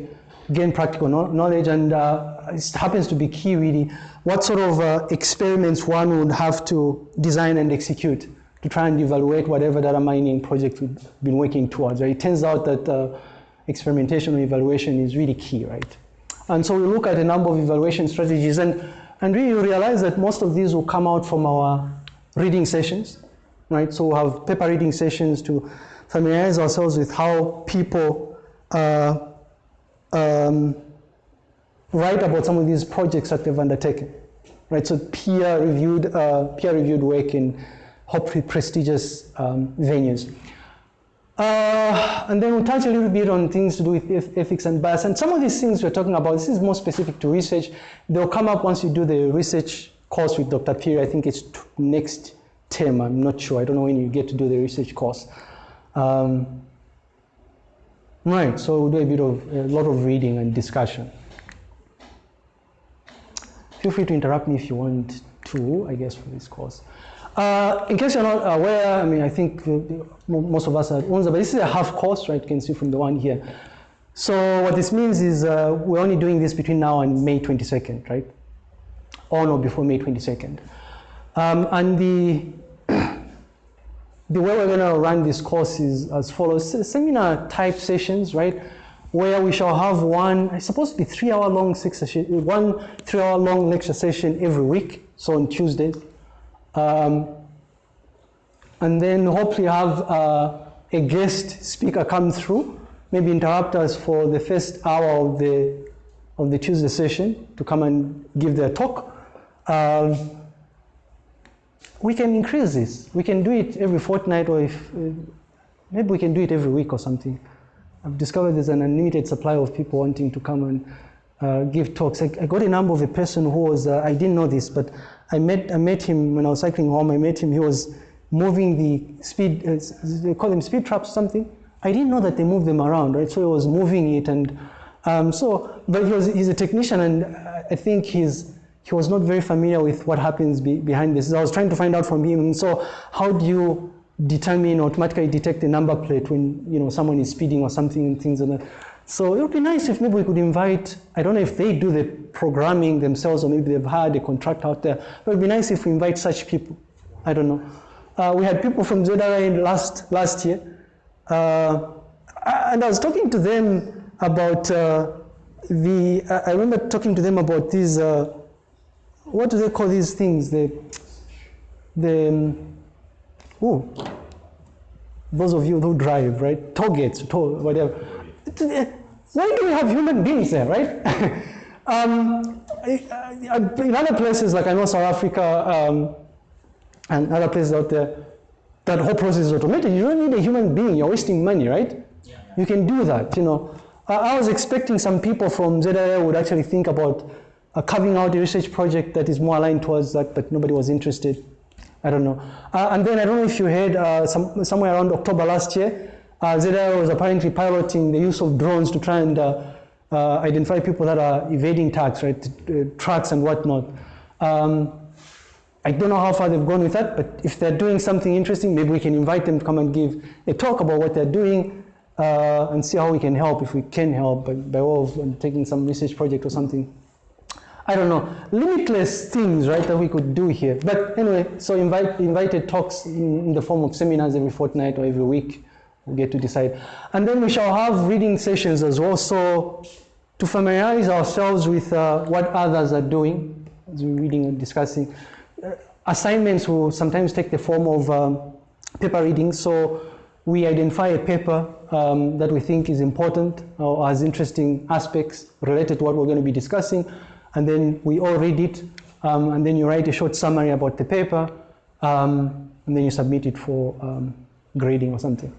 gain practical no knowledge, and uh, it happens to be key really, what sort of uh, experiments one would have to design and execute to try and evaluate whatever data mining project we've been working towards. Right? It turns out that uh, experimentation and evaluation is really key, right? And so we look at a number of evaluation strategies and, and really realize that most of these will come out from our reading sessions, right? So we'll have paper reading sessions to familiarize ourselves with how people uh, um, write about some of these projects that they've undertaken, right? So peer-reviewed, uh, peer-reviewed work in hopefully prestigious um, venues. Uh, and then we'll touch a little bit on things to do with ethics and bias. And some of these things we're talking about, this is more specific to research. They'll come up once you do the research course with Dr. Peary. I think it's next term. I'm not sure. I don't know when you get to do the research course. Um, right, so we'll do a bit of a lot of reading and discussion. Feel free to interrupt me if you want to, I guess, for this course. Uh, in case you're not aware, I mean, I think uh, most of us are UNZA, but this is a half course, right? You can see from the one here. So what this means is uh, we're only doing this between now and May 22nd, right? On or before May 22nd. Um, and the, the way we're gonna run this course is as follows, seminar type sessions, right? Where we shall have one, it's supposed to be three hour long six one three hour long lecture session every week, so on Tuesdays. Um, and then hopefully have uh, a guest speaker come through, maybe interrupt us for the first hour of the, of the Tuesday session to come and give their talk. Um, we can increase this. We can do it every fortnight or if, uh, maybe we can do it every week or something. I've discovered there's an unlimited supply of people wanting to come and uh, give talks. I, I, got a number of a person who was, uh, I didn't know this, but I met, I met him when I was cycling home. I met him, he was moving the speed, uh, they call them speed traps or something. I didn't know that they move them around, right? So he was moving it and um, so, but he was, he's a technician and I think he's, he was not very familiar with what happens be, behind this. I was trying to find out from him. So how do you determine, automatically detect a number plate when you know someone is speeding or something and things like that? So it would be nice if maybe we could invite, I don't know if they do the programming themselves or maybe they've hired a contract out there, but it would be nice if we invite such people. I don't know. Uh, we had people from ZRA last, last year, uh, and I was talking to them about uh, the, I remember talking to them about these, uh, what do they call these things? The, the, um, oh, those of you who drive, right? Gates, toll, whatever. Why do we have human beings there, right? um, in other places, like I know South Africa um, and other places out there, that whole process is automated. You don't need a human being. You're wasting money, right? Yeah. You can do that, you know. I was expecting some people from ZRA would actually think about uh, carving out a research project that is more aligned towards that, but nobody was interested. I don't know. Uh, and then I don't know if you heard uh, some, somewhere around October last year, uh, was apparently piloting the use of drones to try and uh, uh, identify people that are evading tax, right, uh, trucks and whatnot. Um, I don't know how far they've gone with that, but if they're doing something interesting, maybe we can invite them to come and give a talk about what they're doing uh, and see how we can help, if we can help, by, by of um, taking some research project or something. I don't know, limitless things, right, that we could do here. But anyway, so invite, invited talks in, in the form of seminars every fortnight or every week. We'll get to decide. And then we shall have reading sessions as well. So to familiarize ourselves with uh, what others are doing, as we're reading and discussing. Uh, assignments will sometimes take the form of um, paper reading. So we identify a paper um, that we think is important or has interesting aspects related to what we're going to be discussing. And then we all read it. Um, and then you write a short summary about the paper. Um, and then you submit it for um, grading or something.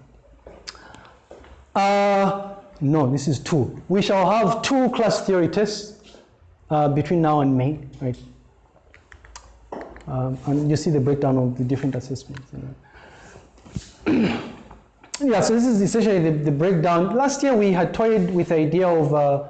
Uh, no, this is two. We shall have two class theory tests uh, between now and May, right? Um, and you see the breakdown of the different assessments. Yeah, so this is essentially the, the, breakdown. Last year we had toyed with the idea of uh,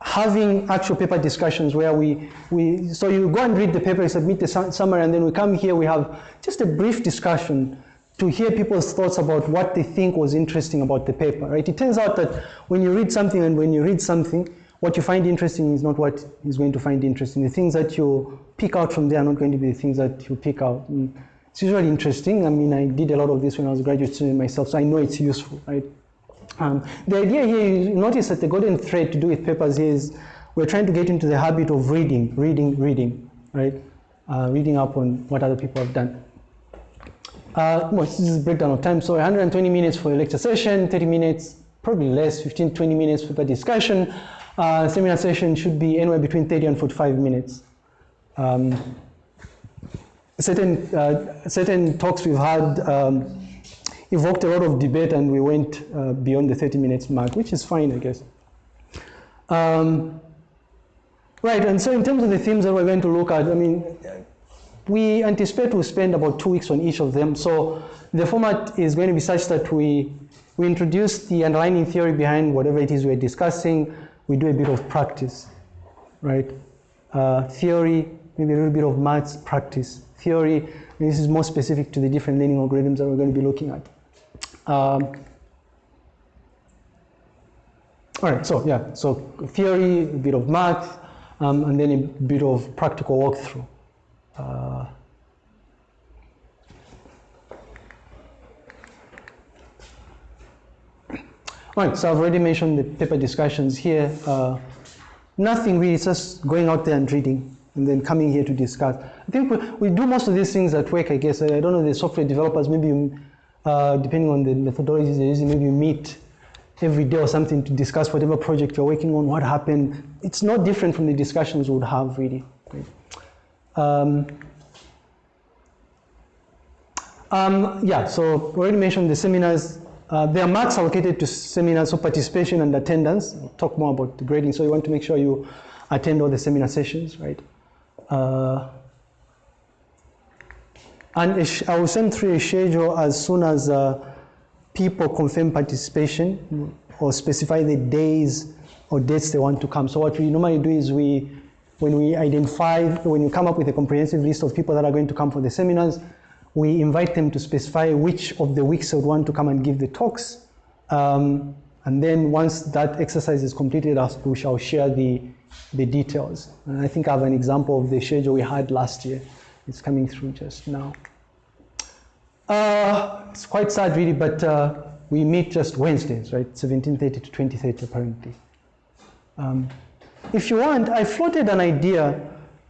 having actual paper discussions where we, we, so you go and read the paper, you submit the summary, and then we come here, we have just a brief discussion to hear people's thoughts about what they think was interesting about the paper, right? It turns out that when you read something and when you read something, what you find interesting is not what is going to find interesting. The things that you pick out from there are not going to be the things that you pick out. And it's usually interesting. I mean, I did a lot of this when I was a graduate student myself, so I know it's useful, right? Um, the idea here, you notice that the golden thread to do with papers is we're trying to get into the habit of reading, reading, reading, right? Uh, reading up on what other people have done. Uh, well, this is a breakdown of time. So 120 minutes for a lecture session, 30 minutes, probably less, 15, 20 minutes for the discussion. Uh, seminar session should be anywhere between 30 and 45 minutes. Um, certain, uh, certain talks we've had um, evoked a lot of debate and we went uh, beyond the 30 minutes mark, which is fine, I guess. Um, right, and so in terms of the themes that we're going to look at, I mean, we anticipate we'll spend about two weeks on each of them. So the format is going to be such that we, we introduce the underlying theory behind whatever it is we're discussing. We do a bit of practice, right? Uh, theory, maybe a little bit of maths, practice. Theory, this is more specific to the different learning algorithms that we're going to be looking at. Um, all right, so yeah, so theory, a bit of math, um, and then a bit of practical walkthrough. Uh, all right, so I've already mentioned the paper discussions here. Uh, nothing really, it's just going out there and reading and then coming here to discuss. I think we, we do most of these things at work, I guess. I don't know the software developers, maybe you, uh, depending on the methodologies they're using, maybe you meet every day or something to discuss whatever project you're working on, what happened. It's not different from the discussions we would have, really. Um, um, yeah, so already mentioned the seminars. Uh, there are marks allocated to seminars, so participation and attendance. We'll talk more about the grading, so you want to make sure you attend all the seminar sessions, right? Uh, and I will send through a schedule as soon as uh, people confirm participation or specify the days or dates they want to come. So what we normally do is we, when we identify, when we come up with a comprehensive list of people that are going to come for the seminars, we invite them to specify which of the weeks they would want to come and give the talks. Um, and then once that exercise is completed, we shall share the, the details. And I think I have an example of the schedule we had last year. It's coming through just now. Uh, it's quite sad really, but uh, we meet just Wednesdays, right? 17.30 to 20.30 apparently. Um, if you want, I floated an idea.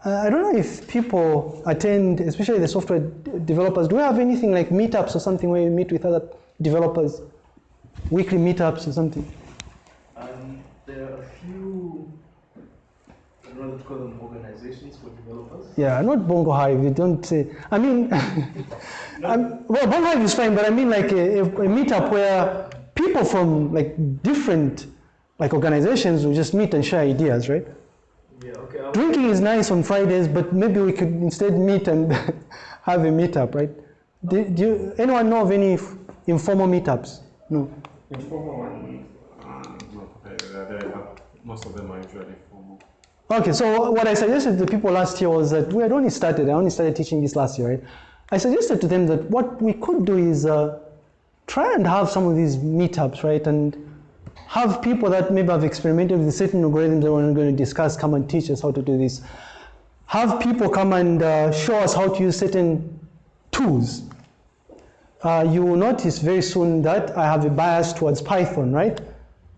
Uh, I don't know if people attend, especially the software developers, do we have anything like meetups or something where you meet with other developers? Weekly meetups or something? Um, there are a few, I don't know to call them organizations for developers. Yeah, not BongoHive, you don't say. I mean, I'm, well, BongoHive is fine, but I mean like a, a, a meetup where people from like different like organizations will just meet and share ideas, right? Yeah, okay. I'll- Drinking is nice on Fridays, but maybe we could instead meet and have a meetup, right? Do, do you, anyone know of any f- informal meetups? No. Informal and, um, no, they, they have, most of them are usually formal. Okay, so what I suggested to the people last year was that we had only started, I only started teaching this last year, right? I suggested to them that what we could do is uh, try and have some of these meetups, right? And have people that maybe have experimented with certain algorithms that we're going to discuss come and teach us how to do this. Have people come and uh, show us how to use certain tools. Uh, you will notice very soon that I have a bias towards Python, right?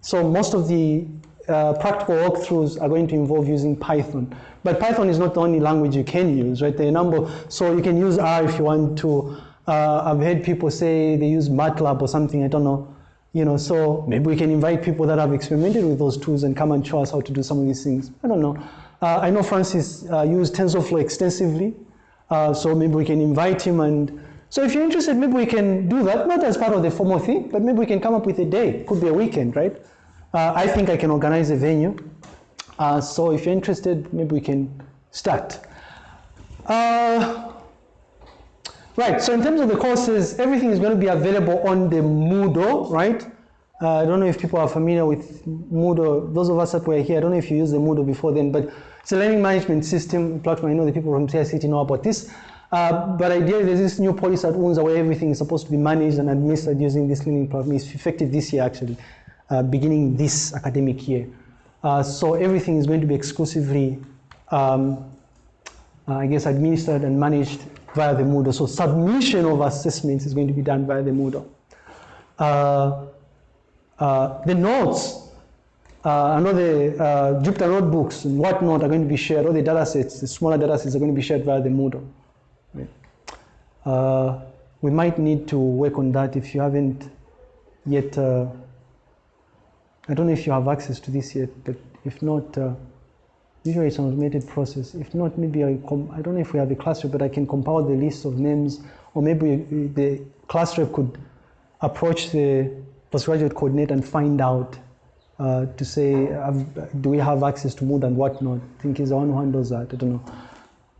So most of the uh, practical walkthroughs are going to involve using Python. But Python is not the only language you can use, right? There are a number, so you can use R if you want to. Uh, I've heard people say they use MATLAB or something, I don't know. You know, so maybe we can invite people that have experimented with those tools and come and show us how to do some of these things. I don't know. Uh, I know Francis uh, used TensorFlow extensively, uh, so maybe we can invite him and so if you're interested, maybe we can do that, not as part of the formal thing, but maybe we can come up with a day. Could be a weekend, right? Uh, I think I can organize a venue. Uh, so if you're interested, maybe we can start. Uh, right, so in terms of the courses, everything is going to be available on the Moodle, right? Uh, I don't know if people are familiar with Moodle. Those of us that were here, I don't know if you used the Moodle before then, but it's a learning management system platform. I know the people from CICT know about this. Uh, but ideally, there's this new policy at UNZA where everything is supposed to be managed and administered using this learning platform. It's effective this year, actually, uh, beginning this academic year. Uh, so everything is going to be exclusively, um, uh, I guess, administered and managed via the Moodle. So submission of assessments is going to be done via the Moodle. Uh, uh, the notes, uh, I know the uh, Jupyter notebooks and whatnot are going to be shared, all the data sets, the smaller data sets are going to be shared via the Moodle. Right. Uh, we might need to work on that if you haven't yet, uh, I don't know if you have access to this yet, but if not, uh, usually it's an automated process. If not, maybe I, I don't know if we have a class rep, but I can compile the list of names, or maybe the class rep could approach the postgraduate coordinator and find out uh, to say, do we have access to Moodle and whatnot? I think he's the one who handles that, I don't know.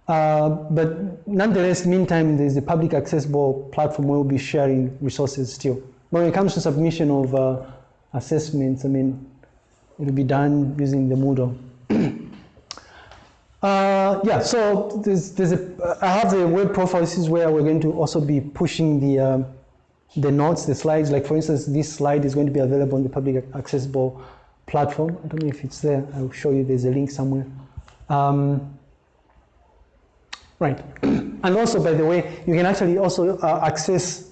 Uh, but nonetheless, meantime, there's a public accessible platform where we'll be sharing resources still. When it comes to submission of uh, assessments, I mean, it'll be done using the Moodle. Uh, yeah, so there's, there's a, I have the web profile. This is where we're going to also be pushing the, um, the notes, the slides. Like for instance, this slide is going to be available on the public accessible platform. I don't know if it's there. I'll show you. There's a link somewhere. Um, right. and also, by the way, you can actually also uh, access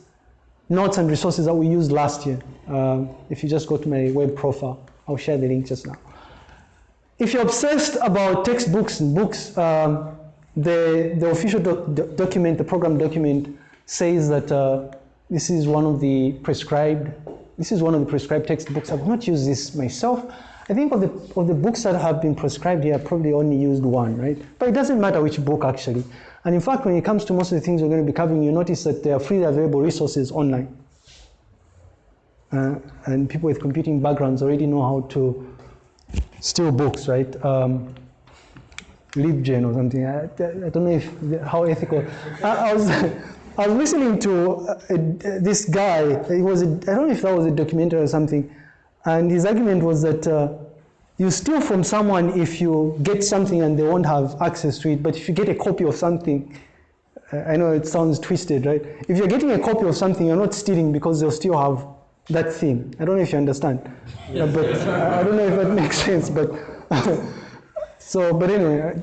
notes and resources that we used last year. Uh, if you just go to my web profile, I'll share the link just now. If you're obsessed about textbooks and books, um, the, the official doc document, the program document, says that uh, this is one of the prescribed, this is one of the prescribed textbooks. I've not used this myself. I think of the, of the books that have been prescribed here, I probably only used one, right? But it doesn't matter which book actually. And in fact, when it comes to most of the things we're going to be covering, you notice that there are freely available resources online. Uh, and people with computing backgrounds already know how to steal books, right? Um, LibGen or something. I, I, don't know if how ethical. I, I was I was listening to uh, this guy. It was a, I don't know if that was a documentary or something, and his argument was that uh, you steal from someone if you get something and they won't have access to it, but if you get a copy of something, I know it sounds twisted, right? If you're getting a copy of something, you're not stealing because they'll still have that scene. I don't know if you understand, yeah, but I don't know if that makes sense. But so, but anyway,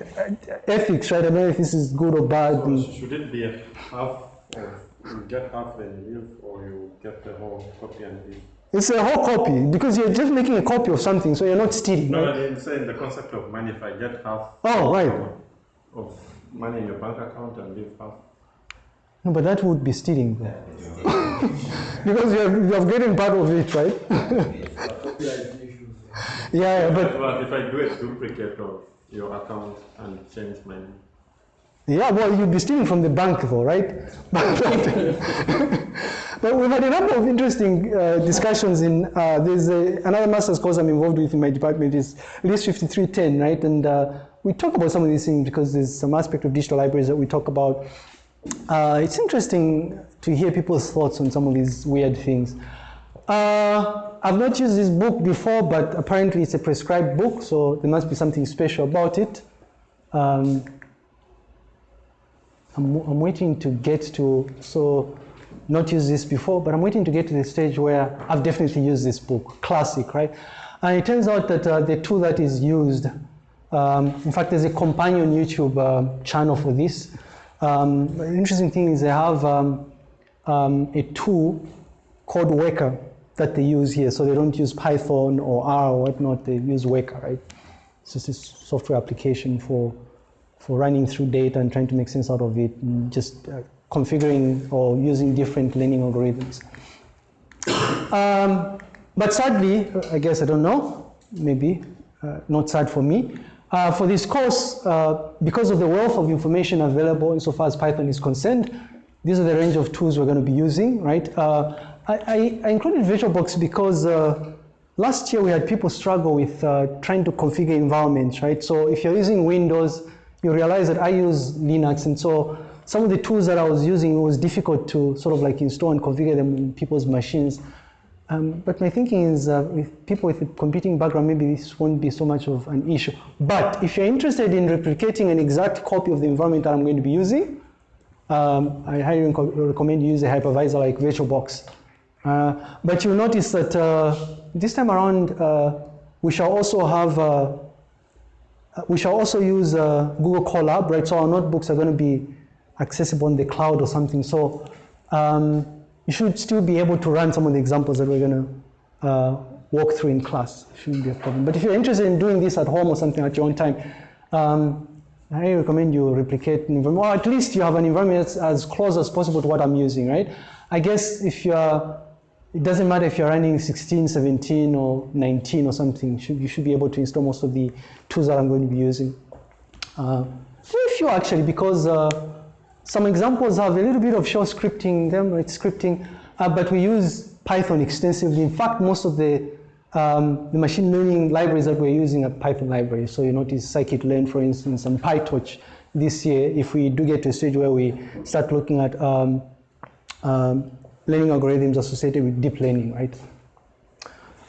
ethics, right? I don't know if this is good or bad. So should it be a half of you get half and leave, or you get the whole copy and leave? It's a whole copy because you're just making a copy of something, so you're not stealing. No, right? I mean, saying the concept of money. If I get half. Oh, right. Of money in your bank account and leave half. No, but that would be stealing. because you have, you have gotten part of it, right? yeah, but. But if I do a duplicate of your account and change my name. Yeah, well, you'd be stealing from the bank, though, right? but we've had a number of interesting uh, discussions in, uh, there's a, another master's course I'm involved with in my department is LIST 5310, right? And uh, we talk about some of these things because there's some aspect of digital libraries that we talk about. Uh, it's interesting to hear people's thoughts on some of these weird things. Uh, I've not used this book before, but apparently it's a prescribed book, so there must be something special about it. Um, I'm, I'm waiting to get to, so not use this before, but I'm waiting to get to the stage where I've definitely used this book, classic, right? And it turns out that uh, the tool that is used, um, in fact, there's a companion YouTube uh, channel for this. Um, interesting thing is they have um, um a tool called Weka that they use here. So they don't use Python or R or whatnot, they use Weka, right? It's just a software application for for running through data and trying to make sense out of it, and just uh, configuring or using different learning algorithms. Um, but sadly, I guess I don't know, maybe uh, not sad for me. Uh, for this course, uh, because of the wealth of information available insofar as Python is concerned, these are the range of tools we're going to be using, right? Uh, I, I, included VirtualBox because uh, last year we had people struggle with trying to configure environments, right? So if you're using Windows, you realize that I use Linux, and so some of the tools that I was using, it was difficult to sort of like install and configure them in people's machines. Um, but my thinking is uh, with people with a computing background, maybe this won't be so much of an issue. But if you're interested in replicating an exact copy of the environment that I'm going to be using, um, I highly recommend you use a hypervisor like VirtualBox. Uh, but you'll notice that uh, this time around, uh, we shall also have uh, uh, we shall also use Google Colab, right? So our notebooks are going to be accessible on the cloud or something. So um, you should still be able to run some of the examples that we're going to uh, walk through in class. Shouldn't be a problem. But if you're interested in doing this at home or something at your own time, um, I recommend you replicate an environment, or at least you have an environment that's as close as possible to what I'm using, right? I guess if you're it doesn't matter if you're running 16, 17, or 19 or something. You should, be able to install most of the tools that I'm going to be using. Uh, very few actually, because uh, some examples have a little bit of shell scripting in them, right? Scripting, uh, but we use Python extensively. In fact, most of the, um, the machine learning libraries that we're using are Python libraries. So you notice scikit-learn, for instance, and PyTorch this year, if we do get to a stage where we start looking at um, um, learning algorithms associated with deep learning, right?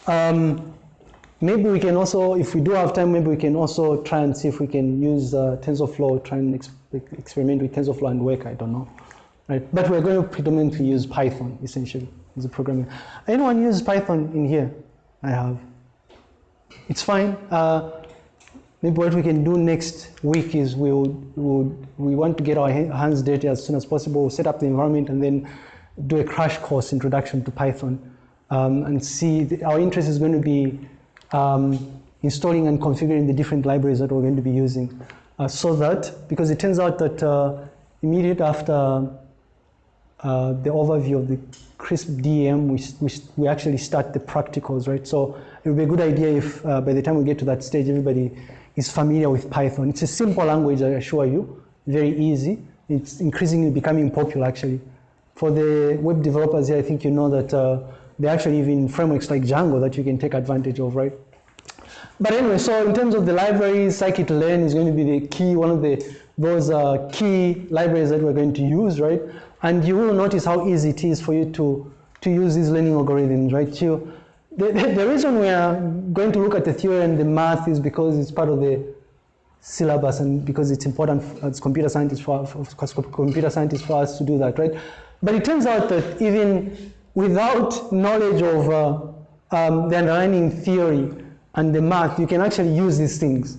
Um, maybe we can also, if we do have time, maybe we can also try and see if we can use uh, TensorFlow, try and experiment with TensorFlow and work, I don't know. Right? But we're going to predominantly use Python, essentially, as a programming. Anyone use Python in here? I have. It's fine. Uh, maybe what we can do next week is we would, we, we want to get our hands dirty as soon as possible, set up the environment, and then do a crash course introduction to Python um, and see, the, our interest is going to be um, installing and configuring the different libraries that we're going to be using. Uh, so that, because it turns out that uh, immediate after uh, the overview of the CRISP-DM, we, we, we, actually start the practicals, right? So it would be a good idea if uh, by the time we get to that stage, everybody is familiar with Python. It's a simple language, I assure you, very easy. It's increasingly becoming popular, actually. For the web developers here, I think you know that uh, there are actually even frameworks like Django that you can take advantage of, right? But anyway, so in terms of the libraries, scikit-learn is going to be the key, one of the those uh, key libraries that we're going to use, right? And you will notice how easy it is for you to, to use these learning algorithms, right? You, the, the reason we are going to look at the theory and the math is because it's part of the syllabus and because it's important as computer scientists for, for computer scientists for us to do that, right? But it turns out that even without knowledge of uh, um, the underlying theory and the math, you can actually use these things.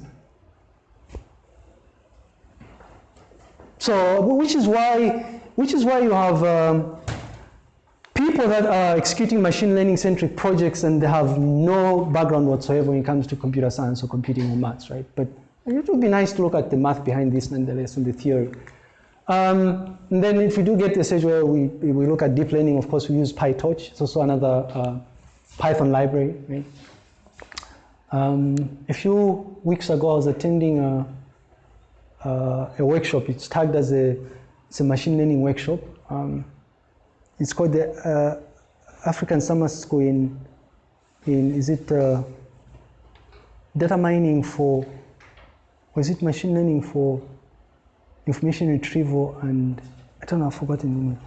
So, which is why, which is why you have um, people that are executing machine learning centric projects and they have no background whatsoever when it comes to computer science or computing or maths, right? But it would be nice to look at the math behind this nonetheless and the theory. Um, and then if we do get to a stage where we, we look at deep learning, of course, we use PyTorch. It's also another uh, Python library. Right? Um, a few weeks ago, I was attending a, a, a, workshop. It's tagged as a, a machine learning workshop. Um, it's called the uh, African Summer School in, in is it uh, data mining for, or is it machine learning for information retrieval and I don't know, I've forgotten.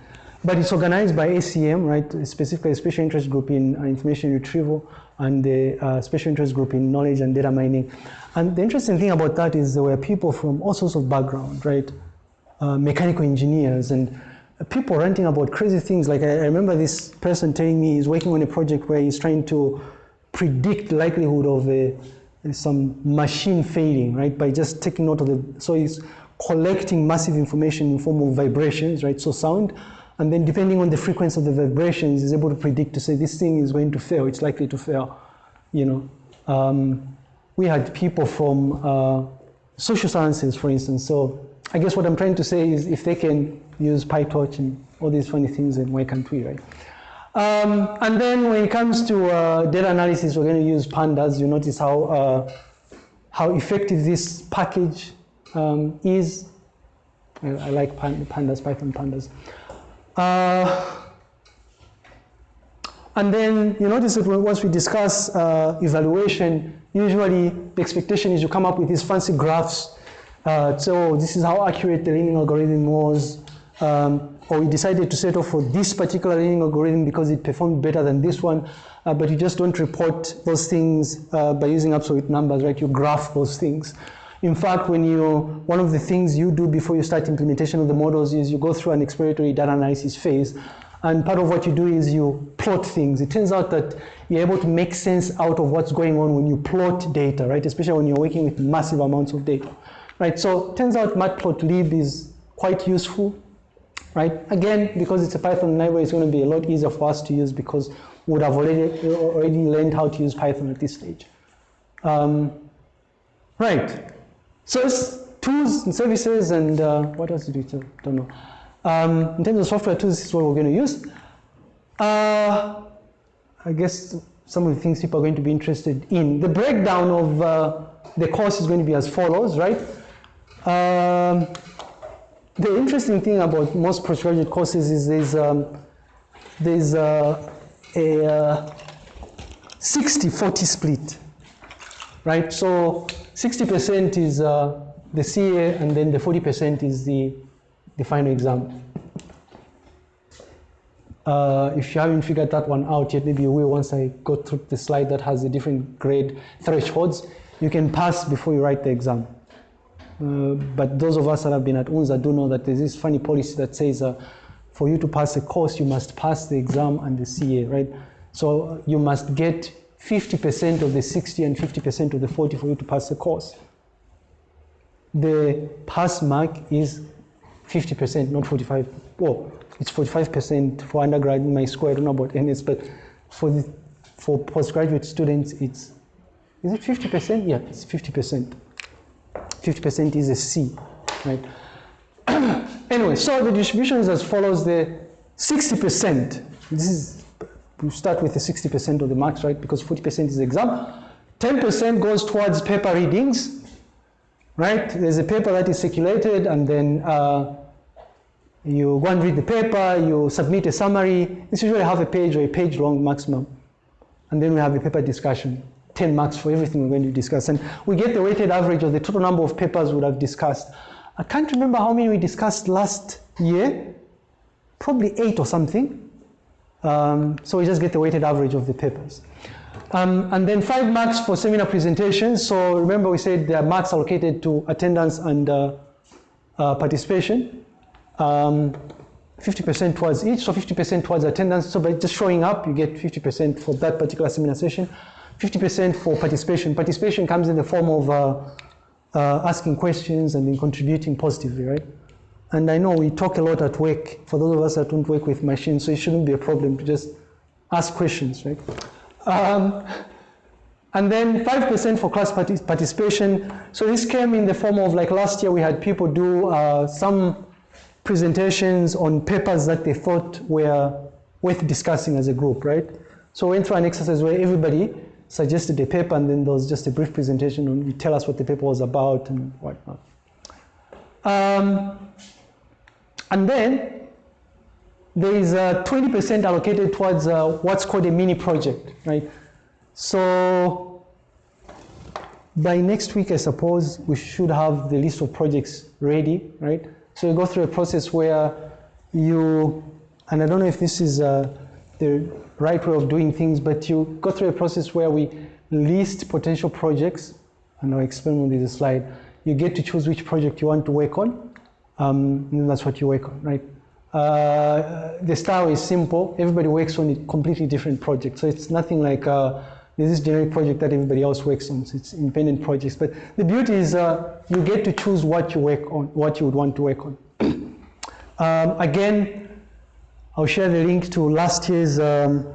But it's organized by ACM, right? Specifically, a special interest group in uh, information retrieval and the uh, special interest group in knowledge and data mining. And the interesting thing about that is there were people from all sorts of background, right? Uh, mechanical engineers and people ranting about crazy things. Like I, I remember this person telling me he's working on a project where he's trying to predict likelihood of a, some machine failing, right? By just taking note of the, so he's collecting massive information in form of vibrations, right? So sound, and then depending on the frequency of the vibrations, is able to predict to say this thing is going to fail. It's likely to fail. You know, um, we had people from uh, social sciences, for instance. So I guess what I'm trying to say is, if they can use PyTorch and all these funny things, then why can't we, right? Um, and then when it comes to uh, data analysis, we're going to use pandas. You notice how uh, how effective this package um, is, I, I, like pandas, Python pandas. Uh, and then you notice that once we discuss uh, evaluation, usually the expectation is you come up with these fancy graphs. Uh, so this is how accurate the learning algorithm was. Um, or we decided to settle for this particular learning algorithm because it performed better than this one. Uh, but you just don't report those things uh, by using absolute numbers, right? You graph those things. In fact, when you, one of the things you do before you start implementation of the models is you go through an exploratory data analysis phase. And part of what you do is you plot things. It turns out that you're able to make sense out of what's going on when you plot data, right? Especially when you're working with massive amounts of data, right? So turns out matplotlib is quite useful, right? Again, because it's a Python library, it's going to be a lot easier for us to use because we would have already, already learned how to use Python at this stage. Um, right. So it's tools and services and uh, what else did we do? Don't know. Um, in terms of software tools, this is what we're going to use. Uh, I guess some of the things people are going to be interested in. The breakdown of uh, the course is going to be as follows, right? Um, the interesting thing about most postgraduate courses is there's, um, there's uh, a 60-40 split, right? So 60% is uh, the CA and then the 40% is the, the final exam. Uh, if you haven't figured that one out yet, maybe you will once I go through the slide that has the different grade thresholds. You can pass before you write the exam. Uh, but those of us that have been at UNZA do know that there's this funny policy that says uh, for you to pass a course, you must pass the exam and the CA, right? So uh, you must get 50% of the 60 and 50% of the 40 for you to pass the course. The pass mark is 50%, not 45. Well, it's 45% for undergrad in my school. I don't know about NS, but for the, for postgraduate students, it's is it 50%? Yeah, it's 50%. 50% is a C, right? anyway, so the distribution is as follows: the 60%. This is we start with the 60% of the marks, right? Because 40% is exam. 10% goes towards paper readings, right? There's a paper that is circulated, and then uh, you go and read the paper, you submit a summary. It's usually half a page or a page long maximum. And then we have a paper discussion, 10 marks for everything we're going to discuss. And we get the weighted average of the total number of papers we would have discussed. I can't remember how many we discussed last year, probably eight or something. Um, so we just get the weighted average of the papers. Um, and then five marks for seminar presentations. So remember we said are marks allocated to attendance and uh, uh, participation. 50% um, towards each, so 50% towards attendance. So by just showing up, you get 50% for that particular seminar session. 50% for participation. Participation comes in the form of uh, uh, asking questions and then contributing positively, right? And I know we talk a lot at work, for those of us that don't work with machines, so it shouldn't be a problem to just ask questions, right? Um, and then 5% for class partic participation. So this came in the form of like last year we had people do uh, some presentations on papers that they thought were worth discussing as a group, right? So we went through an exercise where everybody suggested a paper and then there was just a brief presentation and you tell us what the paper was about and whatnot. Um, and then there is 20% allocated towards uh, what's called a mini project, right? So by next week, I suppose, we should have the list of projects ready, right? So you go through a process where you, and I don't know if this is uh, the right way of doing things, but you go through a process where we list potential projects, and I'll explain on this slide. You get to choose which project you want to work on, um, that's what you work on, right? Uh, the style is simple. Everybody works on a completely different project. So it's nothing like uh, there's this generic project that everybody else works on. So it's independent projects. But the beauty is uh, you get to choose what you work on, what you would want to work on. um, again, I'll share the link to last year's um,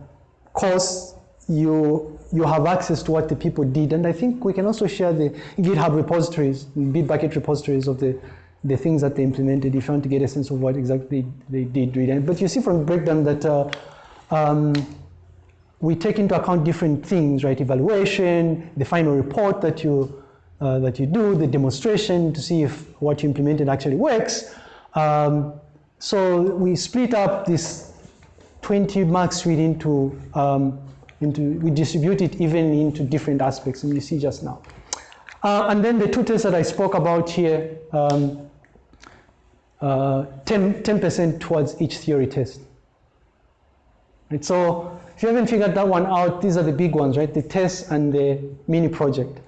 course. You, you have access to what the people did. And I think we can also share the GitHub repositories, Bitbucket repositories of the, the things that they implemented if you want to get a sense of what exactly they, did. But you see from the breakdown that uh, um, we take into account different things, right? Evaluation, the final report that you, uh, that you do, the demonstration to see if what you implemented actually works. Um, so we split up this 20 mark suite into, um, into, we distribute it even into different aspects, and you see just now. Uh, and then the two tests that I spoke about here, um, 10, 10% towards each theory test. Right, so if you haven't figured that one out, these are the big ones, right? The test and the mini project.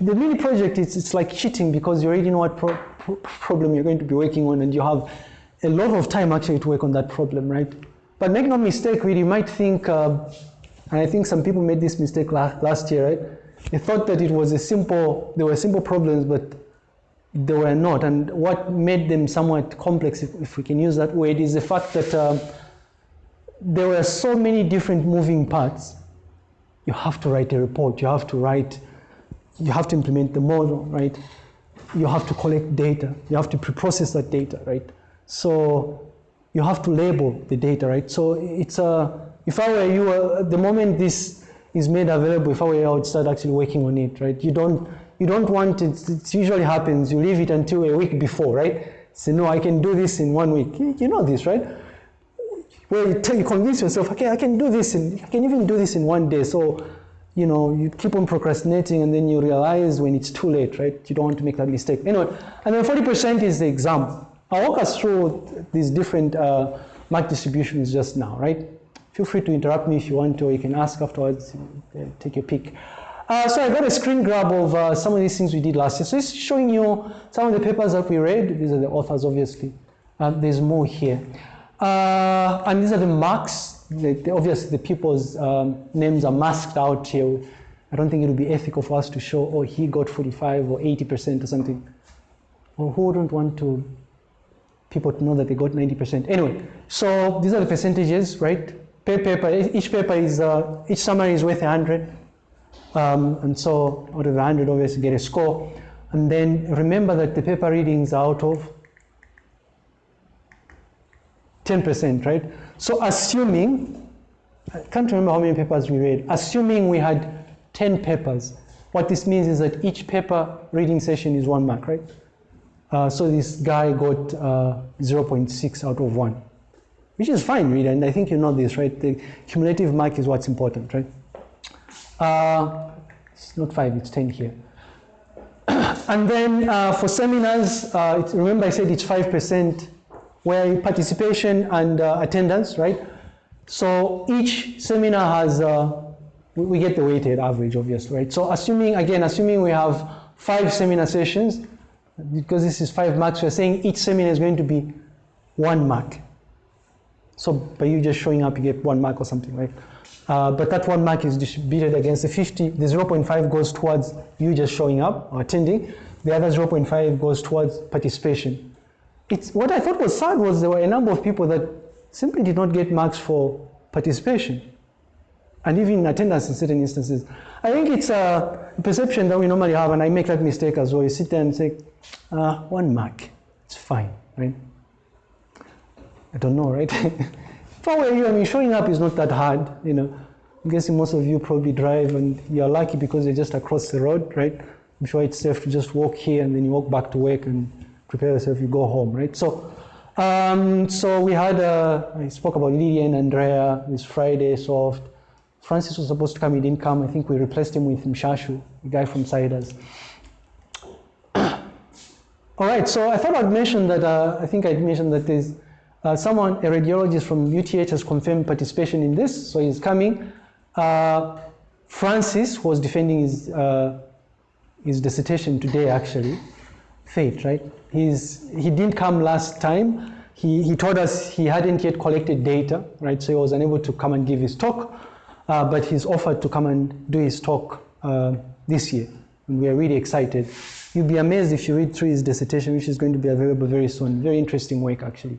The mini project, it's, it's like cheating because you already know what pro pro problem you're going to be working on and you have a lot of time actually to work on that problem, right? But make no mistake, really, you might think, uh, and I think some people made this mistake last, last year, right? They thought that it was a simple, there were simple problems, but they were not. And what made them somewhat complex, if, if we can use that word, is the fact that uh, there were so many different moving parts. You have to write a report, you have to write, you have to implement the model, right? You have to collect data, you have to pre-process that data, right? So you have to label the data, right? So it's a, if I were you, uh, the moment this is made available, if I were you, I would start actually working on it, right? You don't, you don't want it, it usually happens, you leave it until a week before, right? Say, no, I can do this in one week. You know this, right? Well, you, tell, you convince yourself, okay, I can do this, in, I can even do this in one day. So, you know, you keep on procrastinating and then you realize when it's too late, right? You don't want to make that mistake. Anyway, and then 40% is the exam. I'll walk us through these different uh, mark distributions just now, right? Feel free to interrupt me if you want to, or you can ask afterwards, take a peek. Uh, so I got a screen grab of uh, some of these things we did last year. So it's showing you some of the papers that we read. These are the authors, obviously. Uh, there's more here. Uh, and these are the marks. The, the, obviously, the people's um, names are masked out here. I don't think it would be ethical for us to show, oh, he got 45 or 80% or something. Or who wouldn't want to people to know that they got 90%? Anyway, so these are the percentages, right? Per paper, each paper is, uh, each summary is worth 100. Um, and so out of 100, obviously, get a score. And then remember that the paper readings are out of 10%, right? So assuming, I can't remember how many papers we read, assuming we had 10 papers, what this means is that each paper reading session is one mark, right? Uh, so this guy got uh, 0.6 out of 1, which is fine, really, and I think you know this, right? The cumulative mark is what's important, right? Uh, it's not 5, it's 10 here. and then uh, for seminars, uh, remember I said it's 5% where participation and uh, attendance, right? So each seminar has, uh, we get the weighted average, obviously, right? So assuming, again, assuming we have five seminar sessions, because this is five marks, we're saying each seminar is going to be one mark. So by you just showing up, you get one mark or something, right? Uh, but that one mark is distributed against the 50. The 0.5 goes towards you just showing up or attending. The other 0.5 goes towards participation it's, what I thought was sad was there were a number of people that simply did not get marks for participation and even attendance in certain instances. I think it's a perception that we normally have, and I make that mistake as well. You sit there and say, uh, one mark, it's fine, right? I don't know, right? were you, I mean, showing up is not that hard, you know. I'm guessing most of you probably drive and you're lucky because you're just across the road, right? I'm sure it's safe to just walk here and then you walk back to work and prepare yourself, you go home, right? So, um, so we had, uh, I spoke about Lydia and Andrea this Friday, soft. Francis was supposed to come, he didn't come. I think we replaced him with Mshashu, the guy from CIDRZ. All right, so I thought I'd mention that, uh, I think I'd mentioned that there's uh, someone, a radiologist from UTH has confirmed participation in this, so he's coming. Uh, Francis was defending his, uh, his dissertation today, actually. Fate, right? He's, he didn't come last time. He, he told us he hadn't yet collected data, right? So he was unable to come and give his talk, uh, but he's offered to come and do his talk uh, this year. And we are really excited. You'll be amazed if you read through his dissertation, which is going to be available very soon. Very interesting work, actually.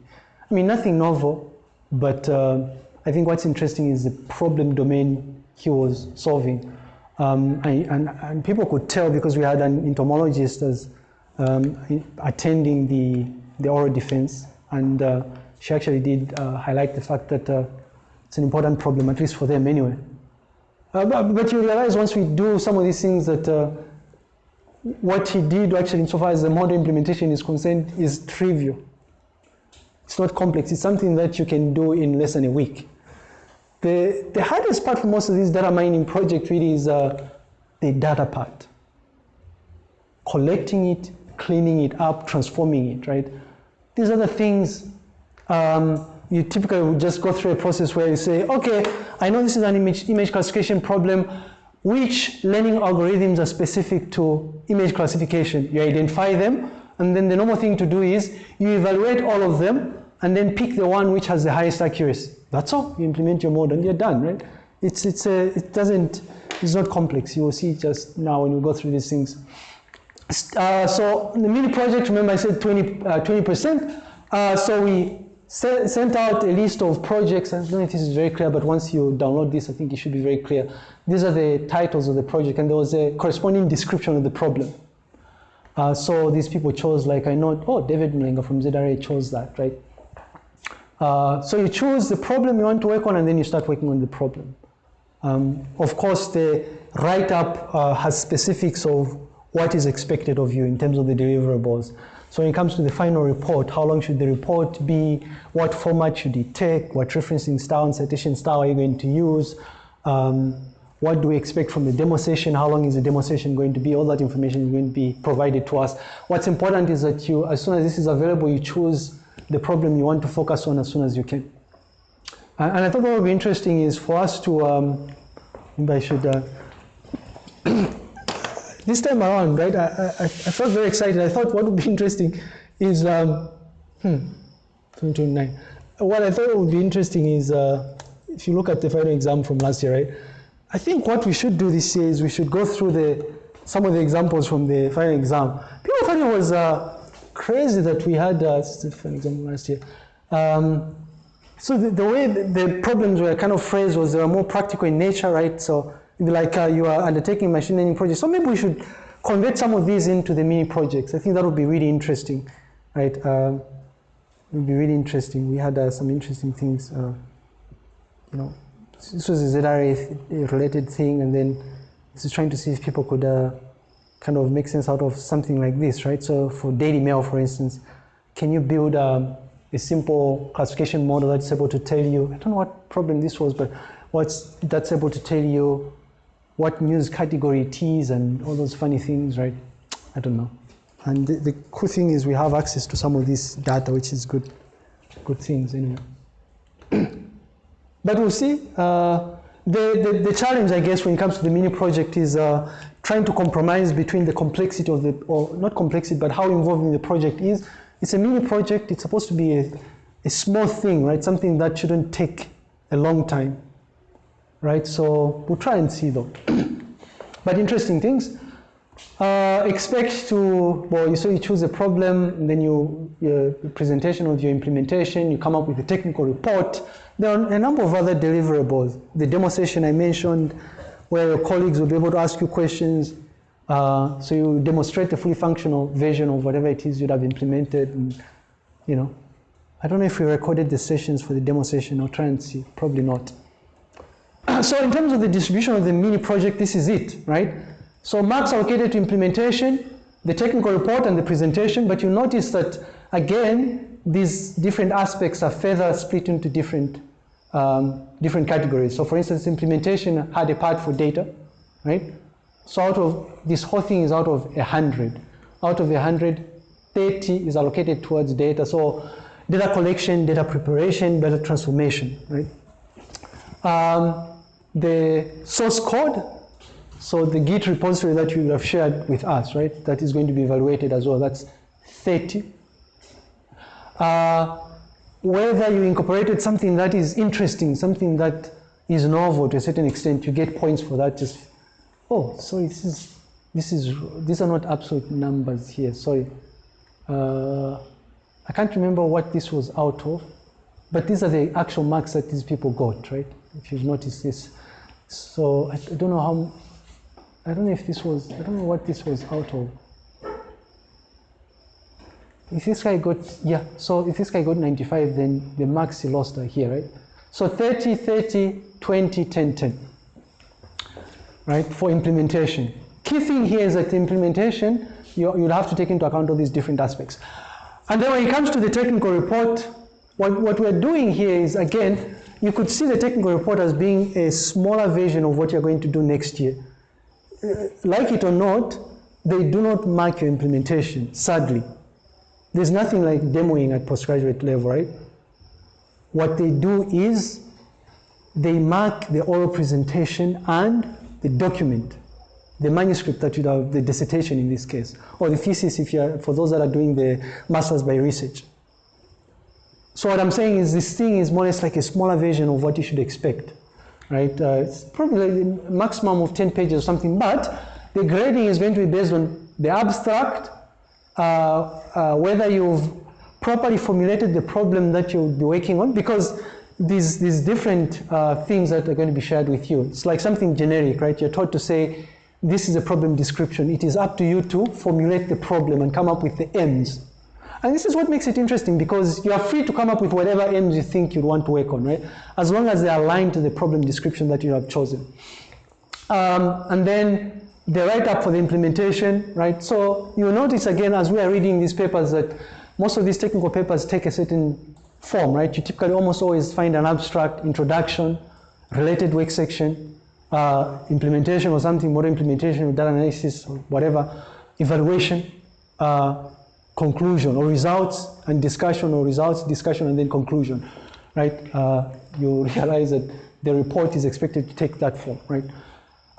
I mean, nothing novel, but uh, I think what's interesting is the problem domain he was solving. Um, and, and, and, people could tell because we had an entomologist as um, attending the, the oral defense. And uh, she actually did uh, highlight the fact that uh, it's an important problem, at least for them anyway. Uh, but, but, you realize once we do some of these things that uh, what he did actually insofar as the model implementation is concerned is trivial. It's not complex. It's something that you can do in less than a week. The, the hardest part for most of these data mining projects really is uh, the data part. Collecting it, cleaning it up, transforming it, right? These are the things um, you typically would just go through a process where you say, okay, I know this is an image, image classification problem. Which learning algorithms are specific to image classification? You identify them, and then the normal thing to do is you evaluate all of them, and then pick the one which has the highest accuracy. That's all. You implement your model, and you're done, right? It's, it's a, it doesn't, it's not complex. You will see just now when you go through these things. Uh, so the mini project, remember I said 20, uh, 20%. Uh, so we sent out a list of projects. I don't know if this is very clear, but once you download this, I think it should be very clear. These are the titles of the project, and there was a corresponding description of the problem. Uh, so these people chose, like I know, oh, David Mlenga from ZRA chose that, right? Uh, so you choose the problem you want to work on, and then you start working on the problem. Um, of course, the write-up uh, has specifics of what is expected of you in terms of the deliverables. So when it comes to the final report, how long should the report be? What format should it take? What referencing style and citation style are you going to use? Um, what do we expect from the demo session? How long is the demo session going to be? All that information is going to be provided to us. What's important is that you, as soon as this is available, you choose the problem you want to focus on as soon as you can. And, and I thought what would be interesting is for us to, um, maybe I should, uh, this time around, right, I, I, I felt very excited. I thought what would be interesting is, um, hmm, 2029. What I thought would be interesting is, uh, if you look at the final exam from last year, right, I think what we should do this year is we should go through the, some of the examples from the final exam. People thought it was uh, crazy that we had, uh, is the last year. Um, so the, the way the, the problems were kind of phrased was they were more practical in nature, right? So like uh, you are undertaking machine learning projects. So maybe we should convert some of these into the mini projects. I think that would be really interesting, right? Um, it would be really interesting. We had uh, some interesting things, uh, you know. This was a ZRA related thing, and then this is trying to see if people could uh, kind of make sense out of something like this, right? So for Daily Mail, for instance, can you build um, a simple classification model that's able to tell you, I don't know what problem this was, but what's that's able to tell you what news category it is and all those funny things, right? I don't know. And the, the cool thing is we have access to some of this data, which is good, good things anyway. but we'll see. Uh, the, the, the, challenge, I guess, when it comes to the mini project is uh, trying to compromise between the complexity of the, or not complexity, but how involving the project is. It's a mini project. It's supposed to be a, a small thing, right? Something that shouldn't take a long time, right? So we'll try and see though. but interesting things. Uh, expect to, well, you, so you choose a problem, and then you, your presentation of your implementation, you come up with a technical report. There are a number of other deliverables. The demo session I mentioned, where your colleagues will be able to ask you questions. Uh, so you demonstrate a fully functional version of whatever it is you'd have implemented. And, you know, I don't know if we recorded the sessions for the demo session. I'll try and see. Probably not. so in terms of the distribution of the mini project, this is it, right? So marks allocated to implementation, the technical report and the presentation, but you notice that again, these different aspects are further split into different, um, different categories. So for instance, implementation had a part for data, right? So out of, this whole thing is out of 100. Out of 100, 30 is allocated towards data. So data collection, data preparation, data transformation, right? Um, the source code so the Git repository that you have shared with us, right, that is going to be evaluated as well, that's 30. Uh, whether you incorporated something that is interesting, something that is novel to a certain extent, you get points for that. Just, oh, sorry, this is, this is, these are not absolute numbers here, sorry. Uh, I can't remember what this was out of, but these are the actual marks that these people got, right? If you've noticed this. So I, I don't know how, I don't know if this was, I don't know what this was out of. If this guy got, yeah, so if this guy got 95, then the marks he lost are here, right? So 30, 30, 20, 10, 10, right, for implementation. Key thing here is that the implementation, you, you'll have to take into account all these different aspects. And then when it comes to the technical report, what, what we're doing here is, again, you could see the technical report as being a smaller version of what you're going to do next year uh, like it or not, they do not mark your implementation, sadly. There's nothing like demoing at postgraduate level, right? What they do is they mark the oral presentation and the document, the manuscript that you have, the dissertation in this case, or the thesis if you're, for those that are doing the master's by research. So what I'm saying is this thing is more or less like a smaller version of what you should expect right? Uh, it's probably a maximum of 10 pages or something, but the grading is going to be based on the abstract, uh, uh, whether you've properly formulated the problem that you'll be working on, because these, these different uh, things that are going to be shared with you. It's like something generic, right? You're taught to say, this is a problem description. It is up to you to formulate the problem and come up with the ends and this is what makes it interesting because you are free to come up with whatever aims you think you'd want to work on, right? As long as they are aligned to the problem description that you have chosen. Um, and then the write-up for the implementation, right? So you'll notice again as we are reading these papers that most of these technical papers take a certain form, right? You typically almost always find an abstract, introduction, related work section, uh, implementation or something, model implementation, data analysis, or whatever, evaluation, uh, conclusion, or results and discussion, or results, discussion, and then conclusion, right? Uh, you realize that the report is expected to take that form, right?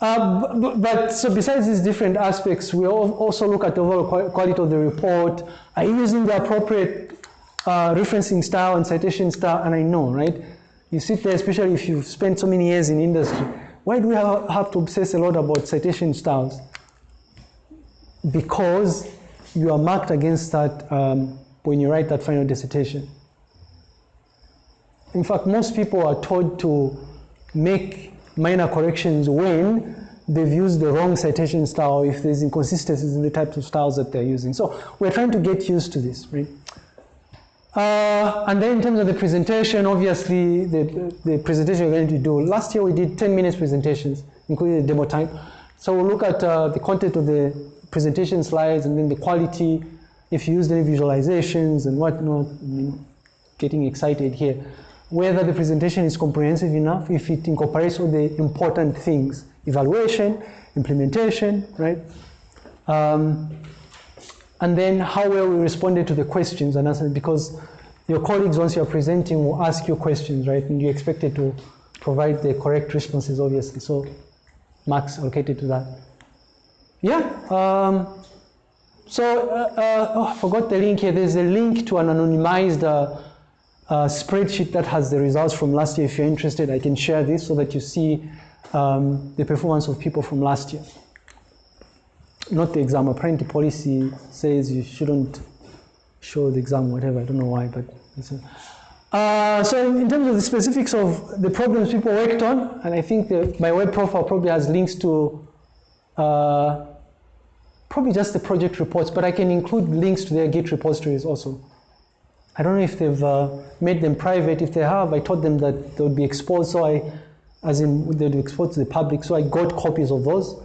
Uh, but, but, so besides these different aspects, we also look at the overall quality of the report. Are you using the appropriate uh, referencing style and citation style? And I know, right? You sit there, especially if you've spent so many years in industry. Why do we have to obsess a lot about citation styles? Because you are marked against that um, when you write that final dissertation. In fact, most people are told to make minor corrections when they've used the wrong citation style, if there's inconsistencies in the types of styles that they're using. So we're trying to get used to this, right? Uh, and then in terms of the presentation, obviously the, the presentation we're going to do, last year we did 10 minutes presentations, including the demo time. So we'll look at uh, the content of the presentation slides and then the quality, if you used any visualizations and whatnot, I mean, getting excited here whether the presentation is comprehensive enough, if it incorporates all the important things, evaluation, implementation, right? Um, and then how well we responded to the questions and answers, because your colleagues, once you're presenting, will ask you questions, right? And you're expected to provide the correct responses, obviously. So marks allocated to that. Yeah. Um, so, uh, uh, oh, I forgot the link here. There's a link to an anonymized uh, a spreadsheet that has the results from last year. If you're interested, I can share this so that you see um, the performance of people from last year. Not the exam. Apparently, policy says you shouldn't show the exam, whatever. I don't know why, but uh, so in terms of the specifics of the problems people worked on, and I think the, my web profile probably has links to uh, probably just the project reports, but I can include links to their Git repositories also. I don't know if they've uh, made them private. If they have, I told them that they would be exposed, so I, as in they would be exposed to the public. So I got copies of those.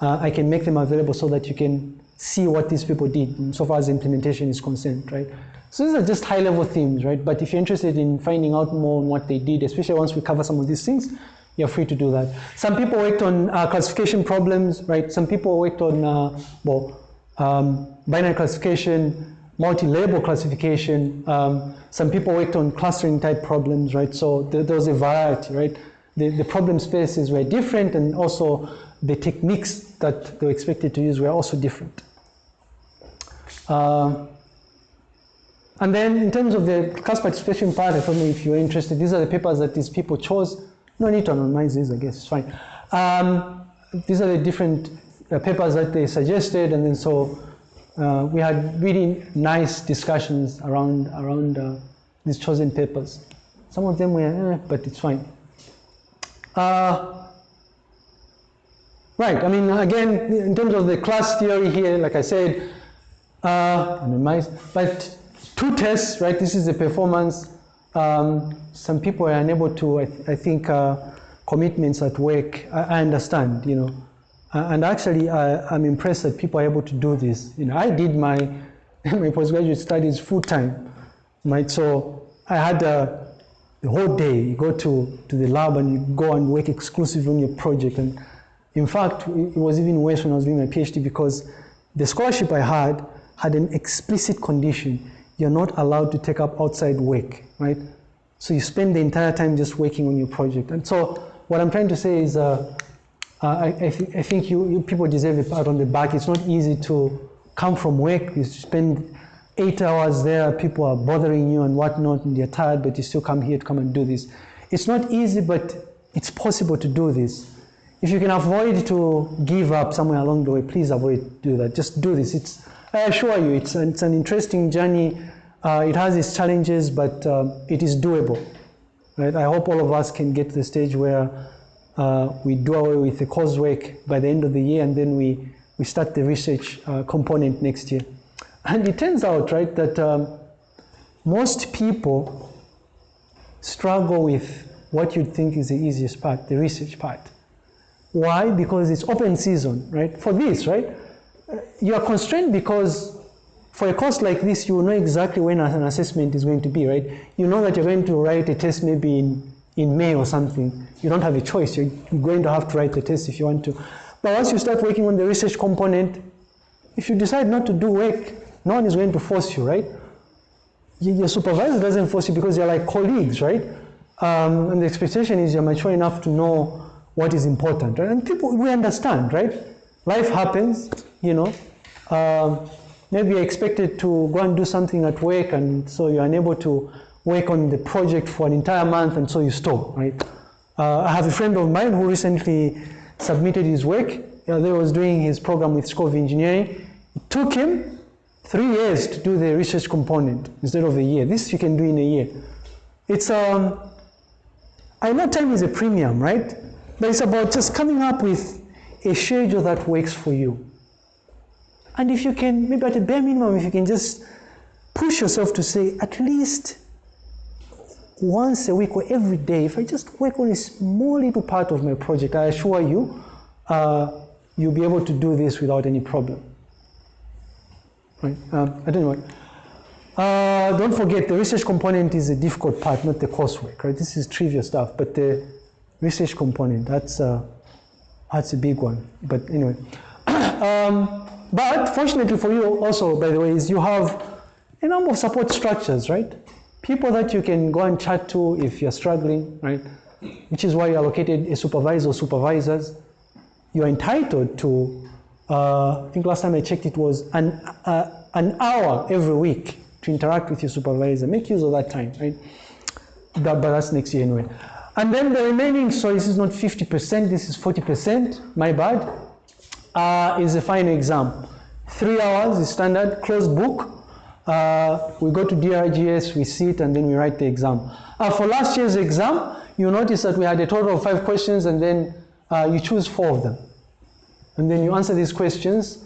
Uh, I can make them available so that you can see what these people did, so far as implementation is concerned, right? So these are just high-level themes, right? But if you're interested in finding out more on what they did, especially once we cover some of these things, you're free to do that. Some people worked on uh, classification problems, right? Some people worked on, uh, well, um, binary classification, multi-label classification. Um, some people worked on clustering type problems, right? So there, there was a variety, right? The, the problem spaces were different and also the techniques that they were expected to use were also different. Uh, and then in terms of the class participation part, I don't know if you're interested, these are the papers that these people chose. No need to anonymize these, I guess, it's fine. Um, these are the different uh, papers that they suggested, and then so uh, we had really nice discussions around, around uh, these chosen papers. Some of them were, eh, but it's fine. Uh, right, I mean, again, in terms of the class theory here, like I said, uh, but two tests, right? This is the performance. Um, some people are unable to, I, th I think, uh, commitments at work. I, I understand, you know. Uh, and actually, I, am I'm impressed that people are able to do this. You know, I did my, my postgraduate studies full time, right? So I had a, the whole day. You go to, to the lab and you go and work exclusively on your project. And in fact, it was even worse when I was doing my PhD because the scholarship I had had an explicit condition. You're not allowed to take up outside work, right? So you spend the entire time just working on your project. And so what I'm trying to say is, uh, I, I, th I, think you, you, people deserve a pat on the back. It's not easy to come from work, you spend eight hours there, people are bothering you and whatnot, and you're tired, but you still come here to come and do this. It's not easy, but it's possible to do this. If you can avoid to give up somewhere along the way, please avoid do that. Just do this. It's, I assure you, it's, it's an interesting journey. Uh, it has its challenges, but uh, it is doable. Right? I hope all of us can get to the stage where uh, we do away with the coursework by the end of the year, and then we, we start the research uh, component next year. And it turns out, right, that um, most people struggle with what you'd think is the easiest part, the research part. Why? Because it's open season, right? For this, right? Uh, You are constrained because for a course like this, you know exactly when an assessment is going to be, right? You know that you're going to write a test maybe in, in May or something. You don't have a choice. You're going to have to write the test if you want to. But once you start working on the research component, if you decide not to do work, no one is going to force you, right? Your supervisor doesn't force you because you're like colleagues, right? Um, and the expectation is you're mature enough to know what is important, right? And people, we understand, right? Life happens, you know. Um, maybe you're expected to go and do something at work, and so you're unable to work on the project for an entire month, and so you stop, right? Uh, I have a friend of mine who recently submitted his work. Uh, he was doing his program with School of Engineering. It took him three years to do the research component instead of a year. This you can do in a year. It's um, I know time is a premium, right? But it's about just coming up with a schedule that works for you. And if you can, maybe at a bare minimum, if you can just push yourself to say at least once a week or every day, if I just work on a small little part of my project, I assure you, uh, you'll be able to do this without any problem. Right? Um, I don't know. Uh, don't forget, the research component is a difficult part, not the coursework. Right? This is trivial stuff, but the research component that's uh, that's a big one. But anyway, um, but fortunately for you, also by the way, is you have a number of support structures, right? People that you can go and chat to if you're struggling, right? Which is why you allocated a supervisor or supervisors. You're entitled to, uh, I think last time I checked, it was an uh, an hour every week to interact with your supervisor. Make use of that time, right? That, but that's next year anyway. And then the remaining, so this is not 50%, this is 40%, my bad, uh, is the final exam. Three hours is standard, closed book. Uh, we go to DRGS, we sit, and then we write the exam. Uh, for last year's exam, you notice that we had a total of five questions, and then uh, you choose four of them. And then you answer these questions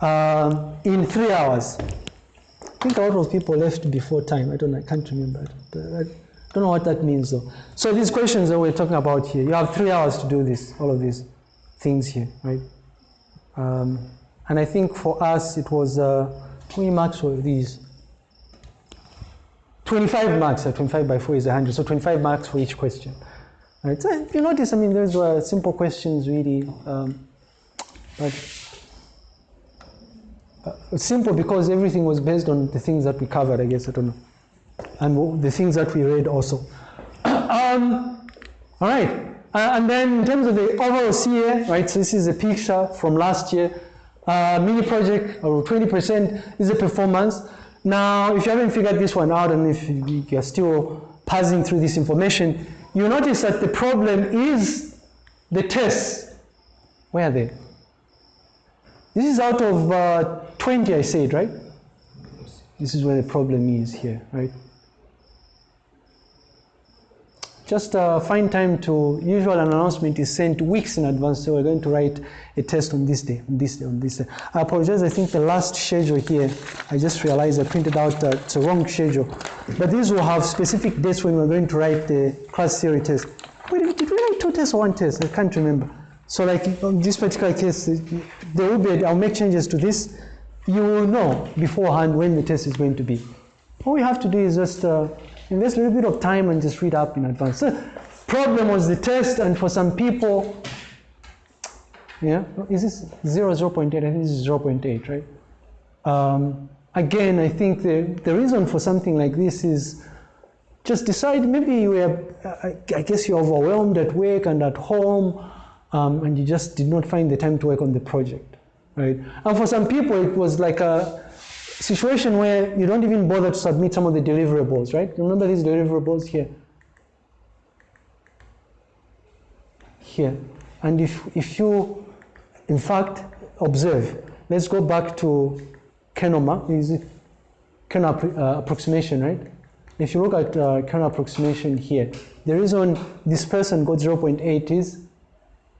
um, in three hours. I think a lot of people left before time. I don't know, I can't remember. I don't know what that means though. So these questions that we're talking about here, you have three hours to do this, all of these things here, right? Um, and I think for us it was, uh, how many marks for these? 25 marks, uh, 25 by 4 is 100, so 25 marks for each question. Right? So if you notice, I mean, those were simple questions really, um, but uh, simple because everything was based on the things that we covered, I guess, I don't know. And the things that we read also. um, all right, uh, and then in terms of the overall CA, right, so this is a picture from last year. Uh, mini project, or 20% is the performance. Now, if you haven't figured this one out and if you're still passing through this information, you notice that the problem is the tests. Where are they? This is out of uh, 20, I said, right? This is where the problem is here, right? Just uh, find time to, usual an announcement is sent weeks in advance, so we're going to write a test on this day, on this day, on this day. I apologize, I think the last schedule here, I just realized I printed out, uh, it's a wrong schedule. But these will have specific dates when we're going to write the class theory test. Wait, did we write two tests or one test? I can't remember. So like on this particular case, there will be, I'll make changes to this. You will know beforehand when the test is going to be. All we have to do is just uh, invest a little bit of time and just read up in advance. So, problem was the test, and for some people, yeah, is this 0, 0.8? I think this is 0.8, right? Um, again, I think the, the reason for something like this is just decide maybe you were, I, I guess you're overwhelmed at work and at home, um, and you just did not find the time to work on the project, right? And for some people, it was like a situation where you don't even bother to submit some of the deliverables, right? Remember these deliverables here? Here. And if, if you, in fact, observe, let's go back to Kenoma, is it Kernel uh, approximation, right? If you look at uh, kernel approximation here, the reason this person got 0.8 is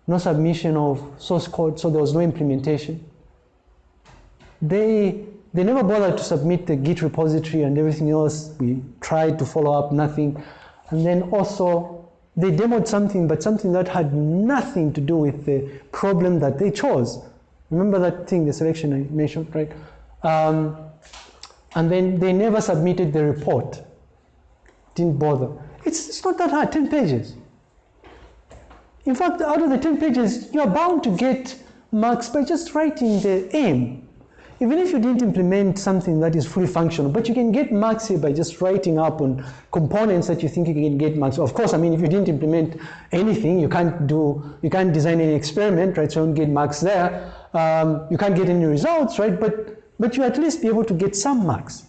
no submission of source code, so there was no implementation. They they never bothered to submit the Git repository and everything else. We tried to follow up, nothing. And then also, they demoed something, but something that had nothing to do with the problem that they chose. Remember that thing, the selection I mentioned, right? Um, and then they never submitted the report. Didn't bother. It's, it's not that hard, 10 pages. In fact, out of the 10 pages, you're bound to get marks by just writing the aim. Even if you didn't implement something that is fully functional, but you can get marks here by just writing up on components that you think you can get marks. Of course, I mean, if you didn't implement anything, you can't do, you can't design any experiment, right? So you don't get marks there. Um, you can't get any results, right? But, but you at least be able to get some marks.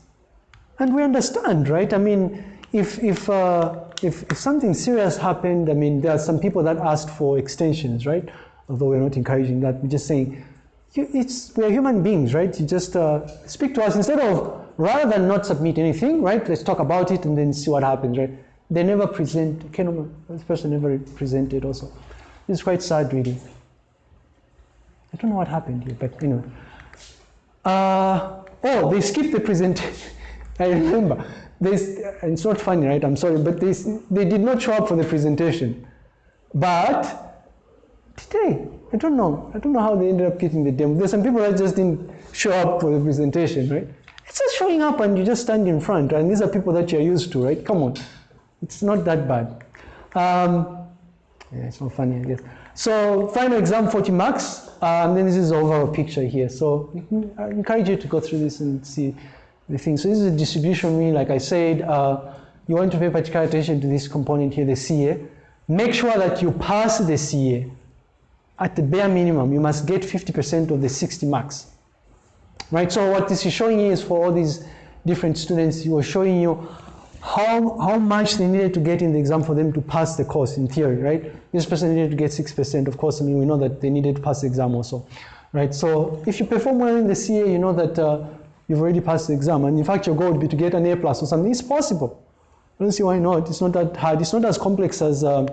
And we understand, right? I mean, if, if, uh, if, if something serious happened, I mean, there are some people that asked for extensions, right? Although we're not encouraging that, we're just saying, it's, we're human beings, right? You just uh, speak to us instead of, rather than not submit anything, right? Let's talk about it and then see what happens, right? They never present, this person never presented also. It's quite sad, really. I don't know what happened here, but anyway. Uh, oh, they skipped the presentation. I remember. They, it's not funny, right? I'm sorry, but they, they did not show up for the presentation. But today, I don't know. I don't know how they ended up getting the demo. There's some people that just didn't show up for the presentation, right? It's just showing up and you just stand in front, and these are people that you're used to, right? Come on. It's not that bad. Um, yeah, it's not funny, I guess. So final exam, 40 marks. Um, then this is overall picture here. So I encourage you to go through this and see the thing. So this is a distribution mean, like I said, uh, you want to pay particular attention to this component here, the CA. Make sure that you pass the CA. At the bare minimum, you must get 50% of the 60 marks. Right, so what this is showing you is for all these different students, you are showing you how, how much they needed to get in the exam for them to pass the course in theory, right? This person needed to get 6%. Of course, I mean, we know that they needed to pass the exam also, right? So if you perform well in the CA, you know that uh, you've already passed the exam. And in fact, your goal would be to get an A plus or something. It's possible. I don't see why not. It's not that hard. It's not as complex as, uh,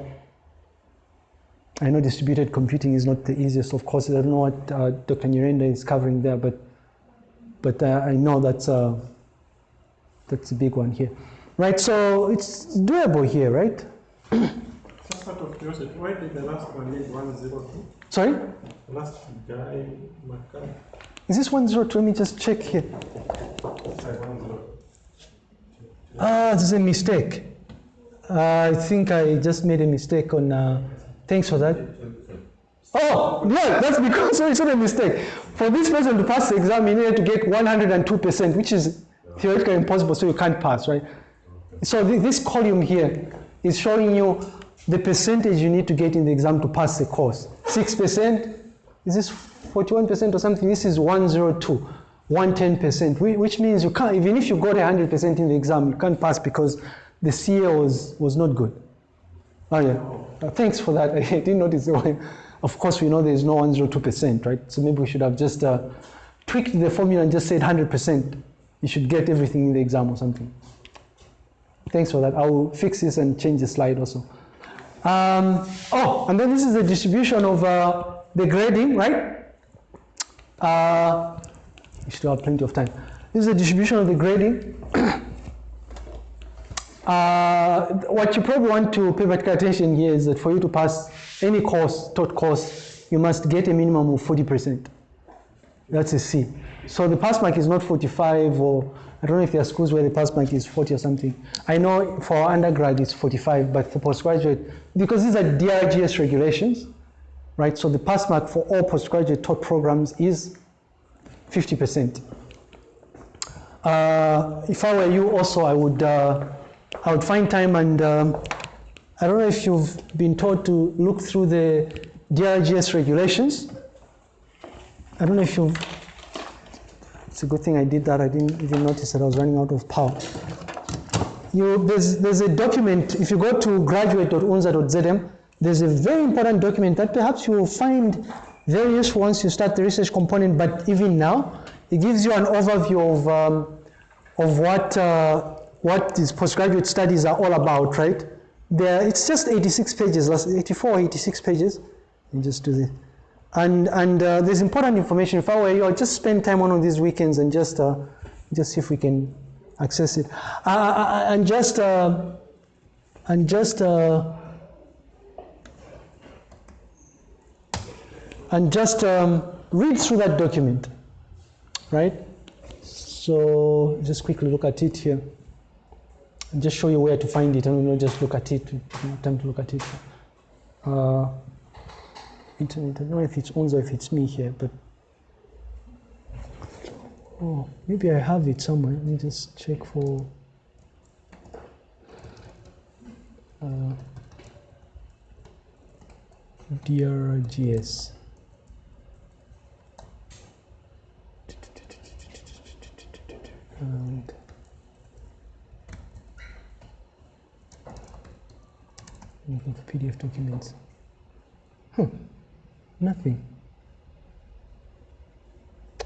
I know distributed computing is not the easiest, of course. I don't know what uh, Dr. Nyirenda is covering there, but, but uh, I know that's, uh, that's a big one here. Right, so it's doable here, right? Just out of curiosity, why did the last one need one zero two? Sorry? The last guy, Is this 102? Let me just check here. like one zero. Ah, this is a mistake. Uh, I think I just made a mistake on, uh, thanks for that. Oh, yeah, that's because, it's not a mistake. For this person to pass the exam, you needed to get 102%, which is theoretically impossible, so you can't pass, right? So th- this column here is showing you the percentage you need to get in the exam to pass the course. 6%, is this 41% or something? This is 102, 110%, which means you can't, even if you got 100% in the exam, you can't pass because the CA was, was not good. Oh yeah, Uh, thanks for that. I didn't notice. Of course, we know there is no 102%, right? So maybe we should have just uh, tweaked the formula and just said 100%. You should get everything in the exam or something. Thanks for that. I will fix this and change the slide also. Um, oh, and then this is the distribution of uh, the grading, right? Uh, we still have plenty of time. This is the distribution of the grading. Uh, what you probably want to pay particular attention here is that for you to pass any course, taught course, you must get a minimum of 40%. That's a C. So the pass mark is not 45 or I don't know if there are schools where the pass mark is 40 or something. I know for undergrad it's 45, but for postgraduate, because these are DRGS regulations, right? So the pass mark for all postgraduate taught programs is 50%. Uh, if I were you also, I would, uh, I would find time and um, I don't know if you've been taught to look through the DRGS regulations. I don't know if you've, it's a good thing I did that. I didn't even notice that I was running out of power. You, there's, there's a document, if you go to graduate.unza.zm, there's a very important document that perhaps you will find very useful once you start the research component, but even now, it gives you an overview of, um, of what, uh, what these postgraduate studies are all about, right? There, it's just 86 pages, that's 84, 86 pages. Just do this. And, and uh, there's important information. If I were you, I'd just spend time on, on these weekends and just, uh, just see if we can access it. Uh, uh, uh, uh and just, and just, and just um, read through that document, right? So just quickly look at it here. Just show you where to find it, and not just look at it. No time to look at it. Uh, internet. I don't know if it's UNZA, if it's me here, but oh, maybe I have it somewhere. Let me just check for. Uh, DRGS. And looking for PDF documents. Huh, hmm. nothing.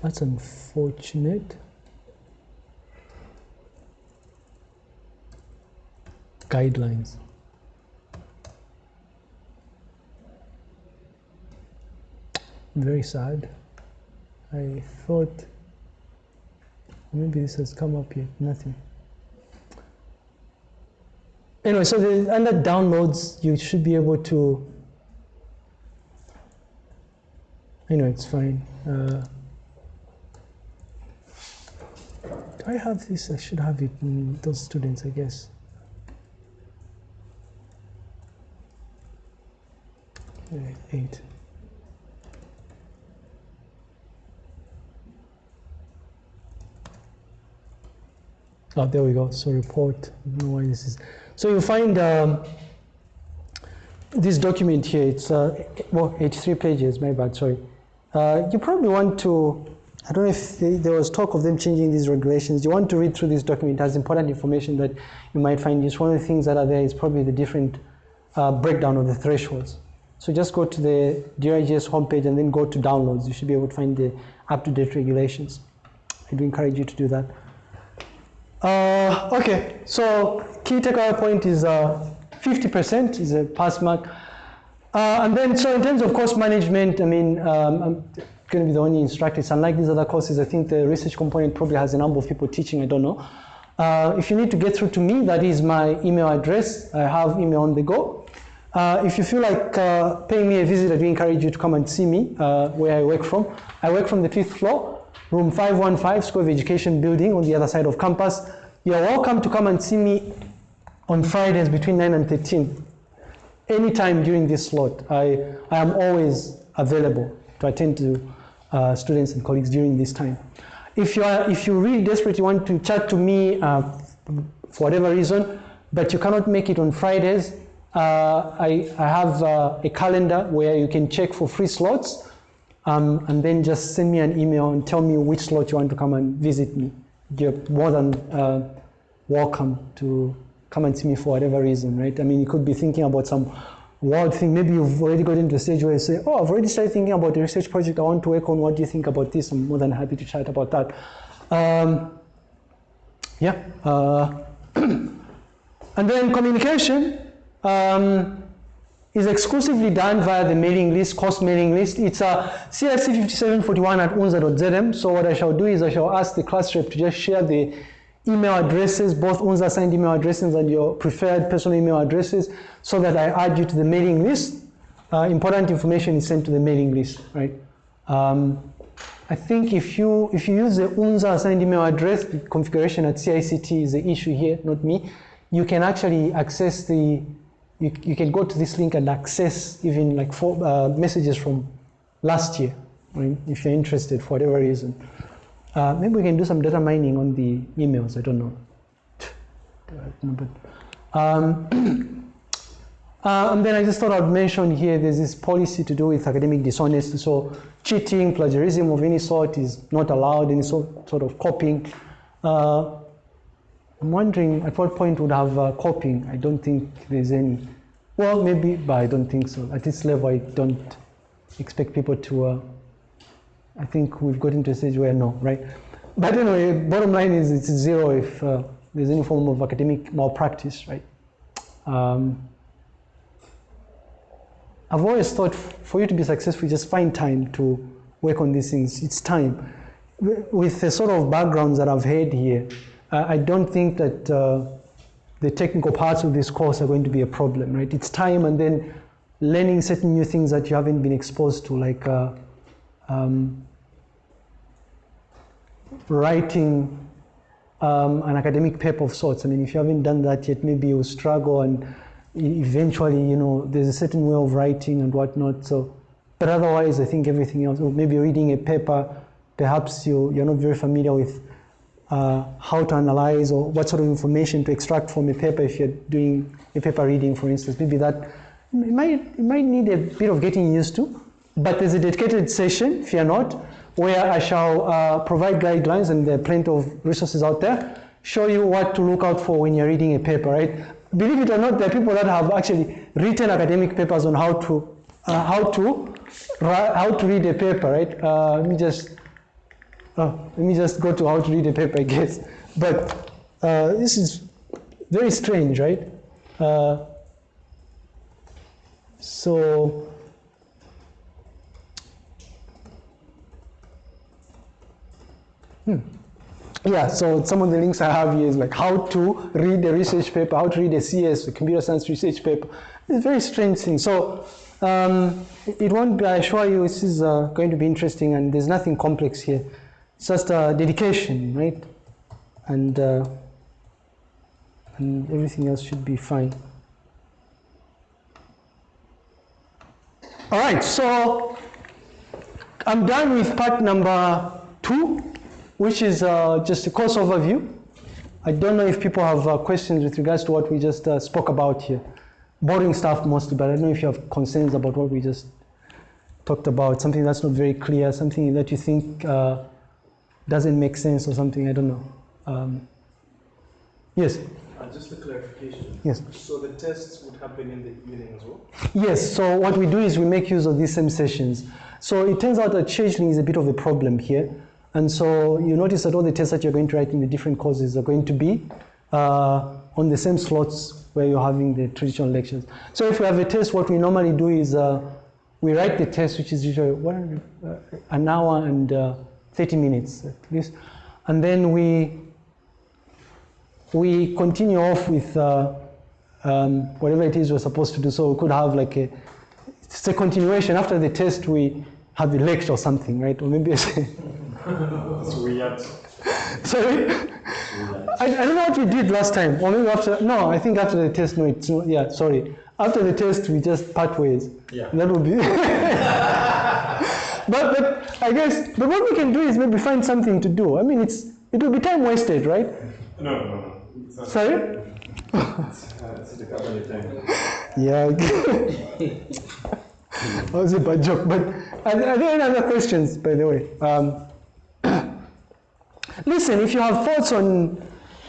That's unfortunate. Guidelines. Very sad. I thought maybe this has come up yet. Nothing. Anyway, so the, under downloads, you should be able to. Anyway, it's fine. Uh, do I have this? I should have it in those students, I guess. Okay, Eight. Oh, there we go. So report. I don't know why this is. So you find um, this document here. It's uh, well, 83 pages. My bad. Sorry. Uh, you probably want to. I don't know if they, there was talk of them changing these regulations. You want to read through this document. It has important information that you might find useful. One of the things that are there is probably the different uh, breakdown of the thresholds. So just go to the DRGS homepage and then go to downloads. You should be able to find the up-to-date regulations. I do encourage you to do that. Uh, okay, so key takeaway point is uh, 50% is a pass mark. Uh, and then, so in terms of course management, I mean, um, I'm going to be the only instructor. It's unlike these other courses. I think the research component probably has a number of people teaching. I don't know. Uh, if you need to get through to me, that is my email address. I have email on the go. Uh, if you feel like uh, paying me a visit, I do encourage you to come and see me uh, where I work from. I work from the fifth floor, room 515, School of Education building on the other side of campus. You're welcome to come and see me on Fridays between 9 and 13. Anytime during this slot, I, I am always available to attend to uh, students and colleagues during this time. If you are, if you really desperately want to chat to me uh, for whatever reason, but you cannot make it on Fridays, uh, I, I, have uh, a calendar where you can check for free slots um, and then just send me an email and tell me which slot you want to come and visit me. You're more than uh, welcome to come and see me for whatever reason, right? I mean, you could be thinking about some wild thing. Maybe you've already got into a stage where you say, oh, I've already started thinking about the research project I want to work on. What do you think about this? I'm more than happy to chat about that. Um, yeah. Uh, and then communication um, is exclusively done via the mailing list, course mailing list. It's a CIC 5741 at unza.zm. So what I shall do is I shall ask the class rep to just share the email addresses, both UNZA assigned email addresses and your preferred personal email addresses, so that I add you to the mailing list. Uh, important information is sent to the mailing list, right? Um, I think if you if you use the UNZA assigned email address, configuration at CICT is the issue here, not me. You can actually access the you, you can go to this link and access even like four, uh, messages from last year, right? if you're interested for whatever reason. Uh, maybe we can do some data mining on the emails, I don't know. Um, uh, and then I just thought I'd mention here there's this policy to do with academic dishonesty. So cheating, plagiarism of any sort is not allowed, any sort, sort of copying. Uh, I'm wondering at what point would have uh, copying? I don't think there's any. Well, maybe, but I don't think so. At this level, I don't expect people to. Uh, I think we've got into a stage where no, right? But anyway, bottom line is it's zero if uh, there's any form of academic malpractice, right? Um, I've always thought for you to be successful, just find time to work on these things. It's time. With the sort of backgrounds that I've had here, I don't think that uh, the technical parts of this course are going to be a problem, right? It's time and then learning certain new things that you haven't been exposed to, like uh, um, writing um, an academic paper of sorts. I mean, if you haven't done that yet, maybe you'll struggle and eventually, you know, there's a certain way of writing and whatnot. So, but otherwise, I think everything else, or maybe reading a paper, perhaps you, you're not very familiar with uh, how to analyze or what sort of information to extract from a paper if you're doing a paper reading, for instance. Maybe that it might, it might need a bit of getting used to, but there's a dedicated session, fear not, where I shall uh, provide guidelines, and there are plenty of resources out there, show you what to look out for when you're reading a paper, right? Believe it or not, there are people that have actually written academic papers on how to, uh, how to, how to read a paper, right? Uh, let me just, oh, let me just go to how to read a paper, I guess. But uh, this is very strange, right? Uh, so, hmm. yeah, so some of the links I have here is like how to read a research paper, how to read a CS, a computer science research paper. It's a very strange thing. So, um, it won't, be, I assure you, this is uh, going to be interesting and there's nothing complex here. It's just uh, dedication, right? And, uh, and everything else should be fine. All right, so I'm done with part number two, which is uh, just a course overview. I don't know if people have uh, questions with regards to what we just uh, spoke about here. Boring stuff mostly, but I don't know if you have concerns about what we just talked about, something that's not very clear, something that you think uh, doesn't make sense or something, I don't know. Um, yes? Uh, just a clarification. Yes. So the tests would happen in the evening as well? Yes, so what we do is we make use of these same sessions. So it turns out that scheduling is a bit of a problem here. And so you notice that all the tests that you're going to write in the different courses are going to be uh, on the same slots where you're having the traditional lectures. So if we have a test, what we normally do is uh, we write the test, which is usually one, uh, an hour and uh, 30 minutes at least. And then we we continue off with uh, um, whatever it is we're supposed to do. So we could have like a, it's a continuation. After the test, we have a lecture or something, right? Or maybe it's It's weird. sorry. I, I don't know what we did last time. Or maybe after. No, I think after the test. No, it's not. Yeah, sorry. After the test, we just part ways. Yeah. That would be. but but I guess. But what we can do is maybe find something to do. I mean, it's it will be time wasted, right? No, no, no. It's not- Sorry. It's the company time. Yeah. that was a bad joke. But are, are there any other questions, by the way? Um, listen, if you have thoughts on,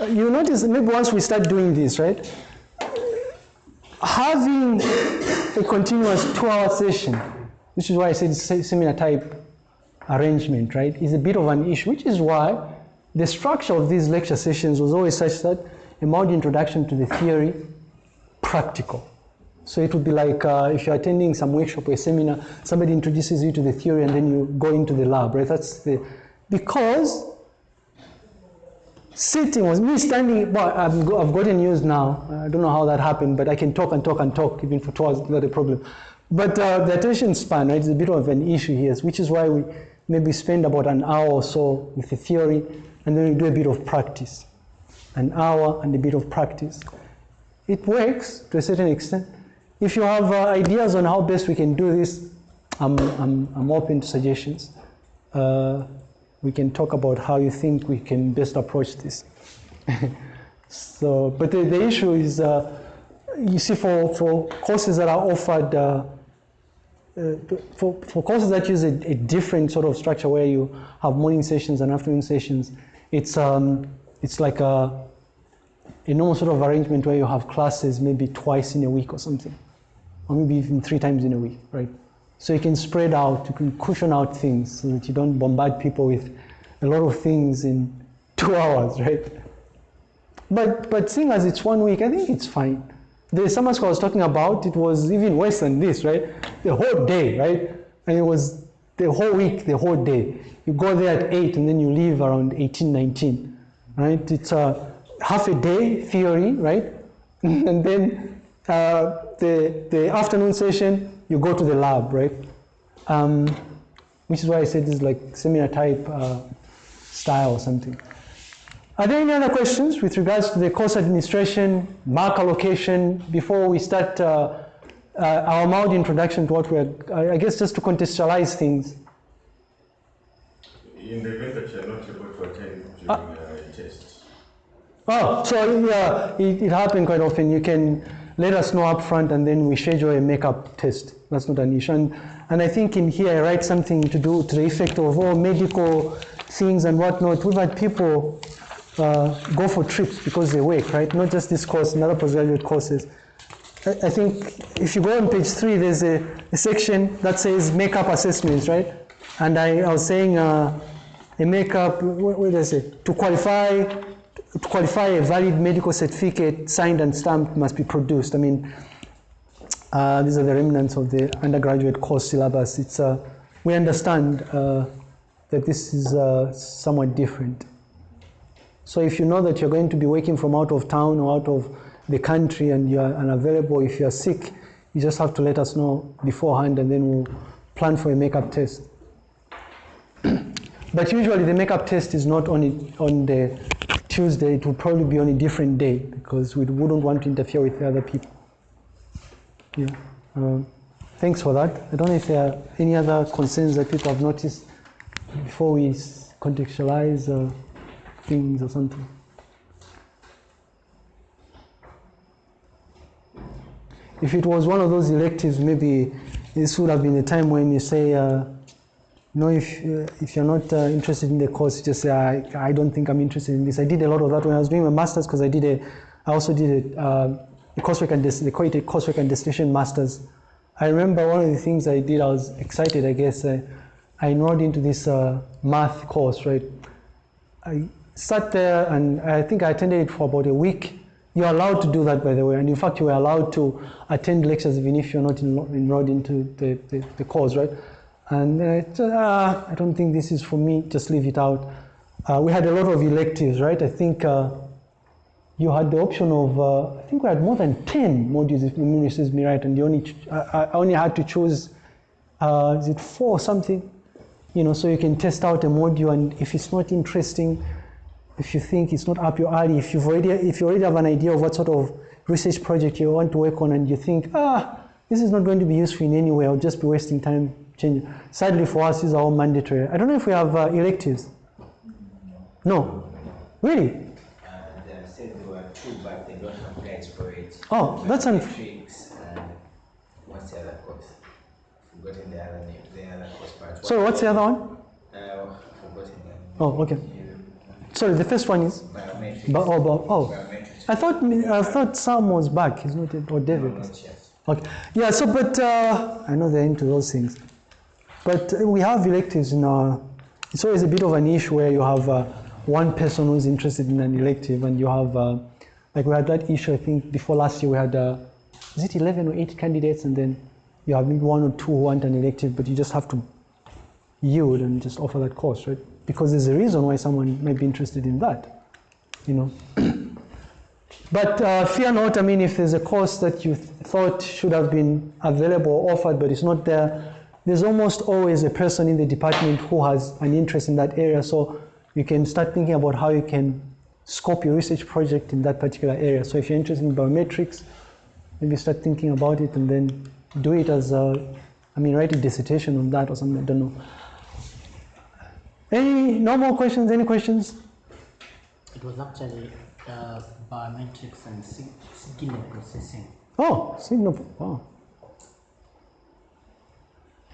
you notice maybe once we start doing this, right? Having a continuous two-hour session, which is why I said se- seminar type arrangement, right, is a bit of an issue, which is why the structure of these lecture sessions was always such that a mild introduction to the theory, practical. So it would be like uh, if you're attending some workshop or seminar, somebody introduces you to the theory and then you go into the lab, right? That's the, because sitting was me standing, well, I've, go, I've gotten used now. I don't know how that happened, but I can talk and talk and talk even for two hours, not a problem. But uh, the attention span, right, is a bit of an issue here, which is why we maybe spend about an hour or so with the theory and then we do a bit of practice. An hour and a bit of practice. It works to a certain extent. If you have uh, ideas on how best we can do this, I'm, I'm, I'm open to suggestions. Uh, we can talk about how you think we can best approach this. so, but the, the issue is, uh, you see, for, for courses that are offered, uh, uh, for, for courses that use a, a different sort of structure where you have morning sessions and afternoon sessions, it's, um, it's like a, a normal sort of arrangement where you have classes maybe twice in a week or something, or maybe even three times in a week, right? So you can spread out, you can cushion out things so that you don't bombard people with a lot of things in two hours, right? But but seeing as it's one week, I think it's fine. The summer school I was talking about, it was even worse than this, right? The whole day, right? And it was the whole week, the whole day. You go there at 8 and then you leave around 18, 19, right? It's a half a day theory, right? and then uh, the, the afternoon session, you go to the lab, right? Um, which is why I said this is like seminar type uh, style or something. Are there any other questions with regards to the course administration, mark allocation, before we start uh, uh, our mild introduction to what we're, I guess just to contextualize things. In the event that you're not able to attend during Ah. a test, Oh, so yeah, it, it happened quite often. You can let us know up front and then we schedule a makeup test. That's not an issue. And, and I think in here I write something to do to the effect of all medical things and whatnot. We've had people uh, go for trips because they work, right? Not just this course, another postgraduate courses. I, I think if you go on page three, there's a, a section that says makeup assessments, right? And I, I was saying uh, a makeup, what, what does it? To qualify, to qualify a valid medical certificate signed and stamped must be produced. I mean, uh, these are the remnants of the undergraduate course syllabus. It's, uh, we understand uh, that this is uh, somewhat different. So if you know that you're going to be working from out of town or out of the country and you're unavailable, if you're sick, you just have to let us know beforehand and then we'll plan for a makeup test. but usually the makeup test is not on, it, on the Tuesday, it would probably be on a different day because we wouldn't want to interfere with the other people. Yeah. Um, thanks for that. I don't know if there are any other concerns that people have noticed before we contextualize uh, things or something. If it was one of those electives, maybe this would have been a time when you say, uh, no, if, uh, if you're not uh, interested in the course, just say, I, I don't think I'm interested in this. I did a lot of that when I was doing my master's because I did a, I also did a, uh, a coursework and, they call it a coursework and destination master's. I remember one of the things I did, I was excited, I guess. Uh, I enrolled into this uh, math course, right? I sat there and I think I attended it for about a week. You're allowed to do that, by the way, and in fact, you are allowed to attend lectures even if you're not enrolled into the, the, the course, right? And then I ah, I don't think this is for me, just leave it out. Uh, we had a lot of electives, right? I think uh, you had the option of, uh, I think we had more than 10 modules, if memory serves me right, and you only, I only had to choose, uh, is it four or something? You know, so you can test out a module, and if it's not interesting, if you think it's not up your alley, if you've already, if you already have an idea of what sort of research project you want to work on, and you think, ah, this is not going to be useful in any way, I'll just be wasting time changing. Sadly for us, these are all mandatory. I don't know if we have uh, electives. No, really? Uh, they said there were two, but they don't have guides for it. Oh, that's Matrix what's the other course? Forgotten the other name, the other course part. Sorry, what's the other one? Uh, forgotten. Oh, okay. Sorry, the first one is. Biometrics. But, oh, but, oh. Biometrics. I thought I thought Sam was back. He's not or David. Yet. Okay. Yeah. So, but uh, I know they're into those things. But we have electives in our. It's always a bit of an issue where you have uh, one person who's interested in an elective, and you have uh, like we had that issue. I think before last year we had uh, is it 11 or 8 candidates, and then you have maybe one or two who want an elective, but you just have to yield and just offer that course, right? Because there's a reason why someone might be interested in that, you know. But uh, fear not, I mean, if there's a course that you th- thought should have been available or offered but it's not there, there's almost always a person in the department who has an interest in that area. So you can start thinking about how you can scope your research project in that particular area. So if you're interested in biometrics, maybe start thinking about it and then do it as a, I mean, write a dissertation on that or something, I don't know. Any, no more questions, any questions? It was actually uh, biometrics and signal processing. Oh, signal, Wow.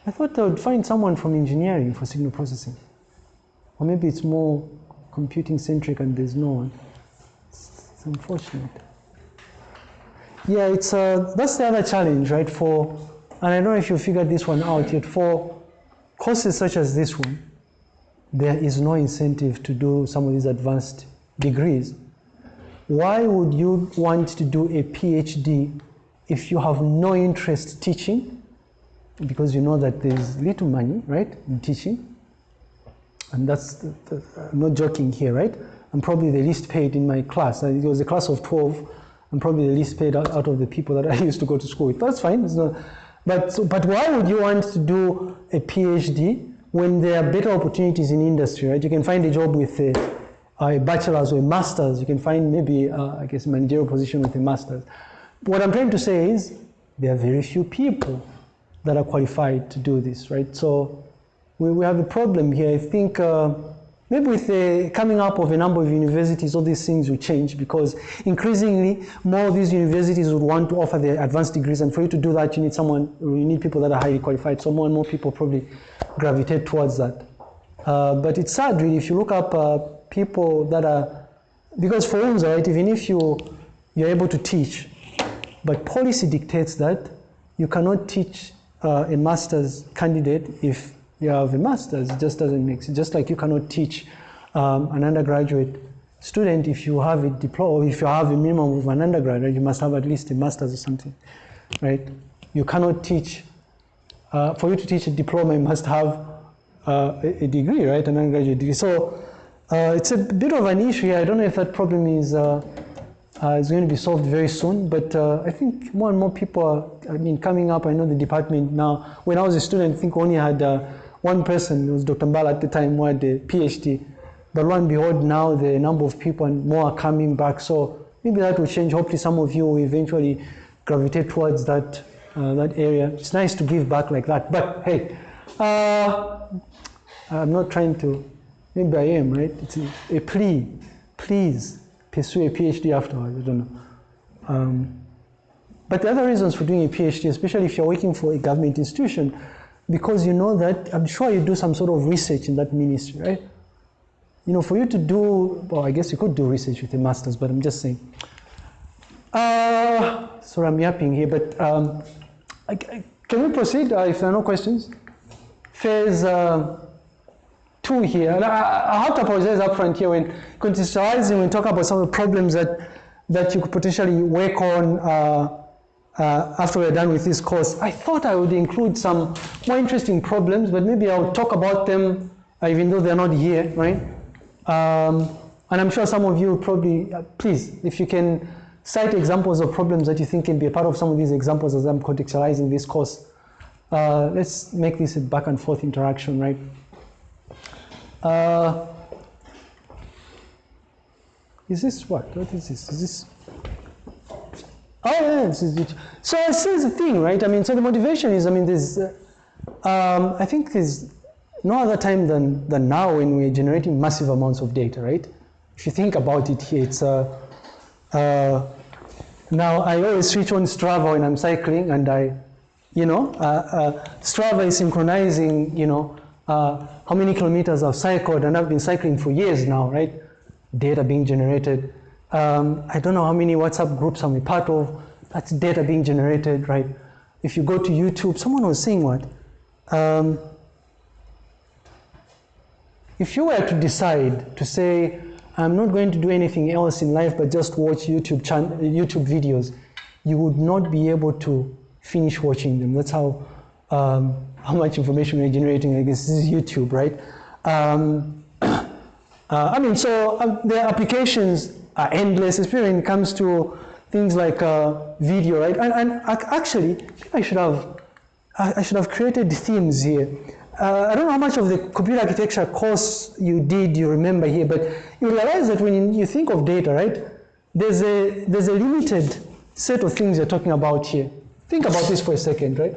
I thought I would find someone from engineering for signal processing. Or maybe it's more computing centric and there's no one. It's, unfortunate. Yeah, it's uh, that's the other challenge, right? For and I don't know if you figured this one out yet. For courses such as this one, there is no incentive to do some of these advanced degrees why would you want to do a PhD if you have no interest teaching? Because you know that there's little money, right, in teaching. And that's, the, the, I'm not joking here, right? I'm probably the least paid in my class. Uh, It was a class of 12, I'm probably the least paid out, out of the people that I used to go to school with. That's fine. Not, but, but why would you want to do a PhD when there are better opportunities in industry, right? You can find a job with a, a bachelor's or a master's. You can find maybe, uh, I guess, managerial position with a master's. What I'm trying to say is there are very few people that are qualified to do this, right? So we, we have a problem here. I think uh, maybe with the coming up of a number of universities, all these things will change because increasingly more of these universities would want to offer their advanced degrees, and for you to do that, you need someone, you need people that are highly qualified. So more and more people probably gravitate towards that. Uh, but it's sad, really, if you look up uh, people that are, because for us, right, even if you you're able to teach, but policy dictates that you cannot teach uh, a master's candidate if you have a master's. It just doesn't make sense. Just like you cannot teach um, an undergraduate student if you have a diploma, if you have a minimum of an undergraduate, you must have at least a master's or something, right? You cannot teach, uh, for you to teach a diploma, you must have uh, a, a, degree, right? An undergraduate degree. So uh, it's a bit of an issue here. I don't know if that problem is uh, uh, is going to be solved very soon. But uh, I think more and more people are, I mean, coming up. I know the department now. When I was a student, I think only had uh, one person, it was Dr. Mbala at the time, who had a PhD. But lo and behold, now the number of people and more are coming back. So maybe that will change. Hopefully, some of you will eventually gravitate towards that uh, that area. It's nice to give back like that. But hey, uh, I'm not trying to. Maybe I am, right? It's a, a plea. Please pursue a PhD afterwards, I don't know. Um, but the other reasons for doing a PhD, especially if you're working for a government institution, because you know that, I'm sure you do some sort of research in that ministry, right? You know, for you to do, well, I guess you could do research with a master's, but I'm just saying. Uh, sorry, I'm yapping here, but um, I, I, can we proceed uh, if there are no questions? Phase, uh, two here. And I, I have to apologize up front here when contextualizing, when we talk about some of the problems that, that you could potentially work on uh, after we're done with this course. I thought I would include some more interesting problems, but maybe I'll talk about them uh, even though they're not here, right? Um, and I'm sure some of you probably, uh, please, if you can cite examples of problems that you think can be a part of some of these examples as I'm contextualizing this course. Uh, let's make this a back and forth interaction, right? Uh, is this what? What is this? Is this? Oh, yeah, this is it. So this is the thing, right? I mean, so the motivation is, I mean, there's, uh, um, I think there's no other time than, than now when we're generating massive amounts of data, right? If you think about it here, it's, uh, uh, now I always switch on Strava when I'm cycling and I, you know, uh, uh, Strava is synchronizing, you know, uh, how many kilometers I've cycled, and I've been cycling for years now, right? Data being generated. Um, I don't know how many WhatsApp groups I'm a part of. That's data being generated, right? If you go to YouTube, someone was saying what? Um, if you were to decide to say, I'm not going to do anything else in life but just watch YouTube, YouTube videos, you would not be able to finish watching them. That's how um, how much information we're generating. I guess this is YouTube, right? Um, uh, I mean, so there are applications endless, especially when it comes to things like uh, video, right? And, and actually, I should have, I should have created themes here. Uh, I don't know how much of the computer architecture course you did, you remember here, but you realize that when you think of data, right, there's a, there's a limited set of things you're talking about here. Think about this for a second, right?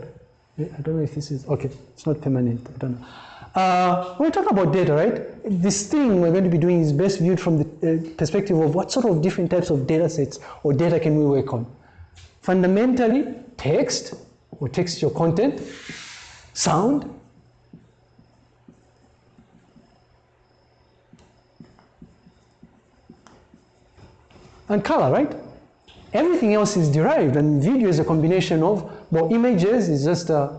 I don't know if this is, okay, it's not permanent, I don't know. Uh, when we talk about data, right, this thing we're going to be doing is best viewed from the uh, perspective of what sort of different types of data sets or data can we work on. Fundamentally, text or textual content, sound, and color, right? Everything else is derived, and video is a combination of well, images, is just uh,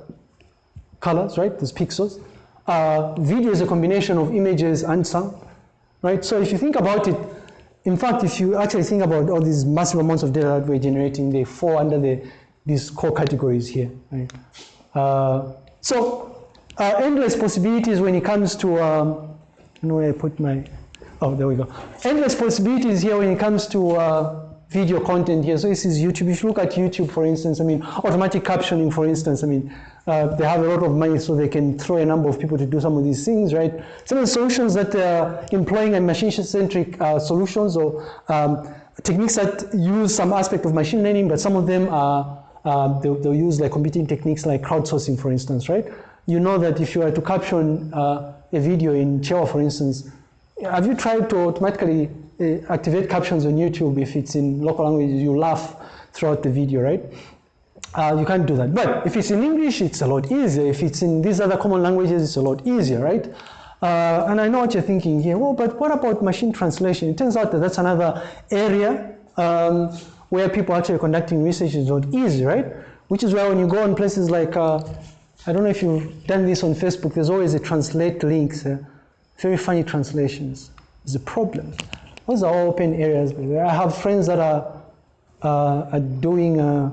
colors, right? Those pixels. Uh, video is a combination of images and sound, right? So if you think about it, in fact, if you actually think about all these massive amounts of data that we're generating, they fall under the, these core categories here, right? Uh, so uh, endless possibilities when it comes to, um, I know where I put my, oh, there we go. Endless possibilities here when it comes to uh, video content here. So this is YouTube. If you look at YouTube, for instance, I mean, automatic captioning, for instance, I mean, uh, they have a lot of money so they can throw a number of people to do some of these things, right? Some of the solutions that they're employing are machine-centric uh, solutions or um, techniques that use some aspect of machine learning, but some of them are, uh, they'll, they'll, use like computing techniques like crowdsourcing, for instance, right? You know that if you were to caption uh, a video in Chewa, for instance, have you tried to automatically activate captions on YouTube if it's in local language, you laugh throughout the video, right? Uh, you can't do that. But if it's in English, it's a lot easier. If it's in these other common languages, it's a lot easier, right? Uh, and I know what you're thinking here. Well, but what about machine translation? It turns out that that's another area um, where people actually conducting research is not easy, right? Which is why when you go on places like, uh, I don't know if you've done this on Facebook, there's always a translate links, uh, very funny translations. It's a problem. Those are all open areas. I have friends that are, uh, are doing uh,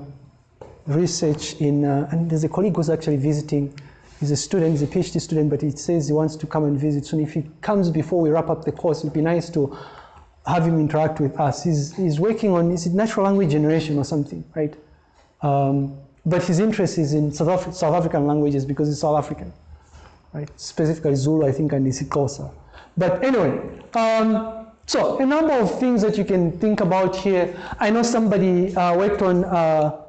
research in, uh, and there's a colleague who's actually visiting. He's a student, he's a PhD student, but he says he wants to come and visit soon. If he comes before we wrap up the course, it'd be nice to have him interact with us. He's, he's working on, is it natural language generation or something, right? Um, but his interest is in South, South, African languages because he's South African, right? Specifically Zulu, I think, and isiXhosa. But anyway, um, so a number of things that you can think about here. I know somebody uh, worked on uh,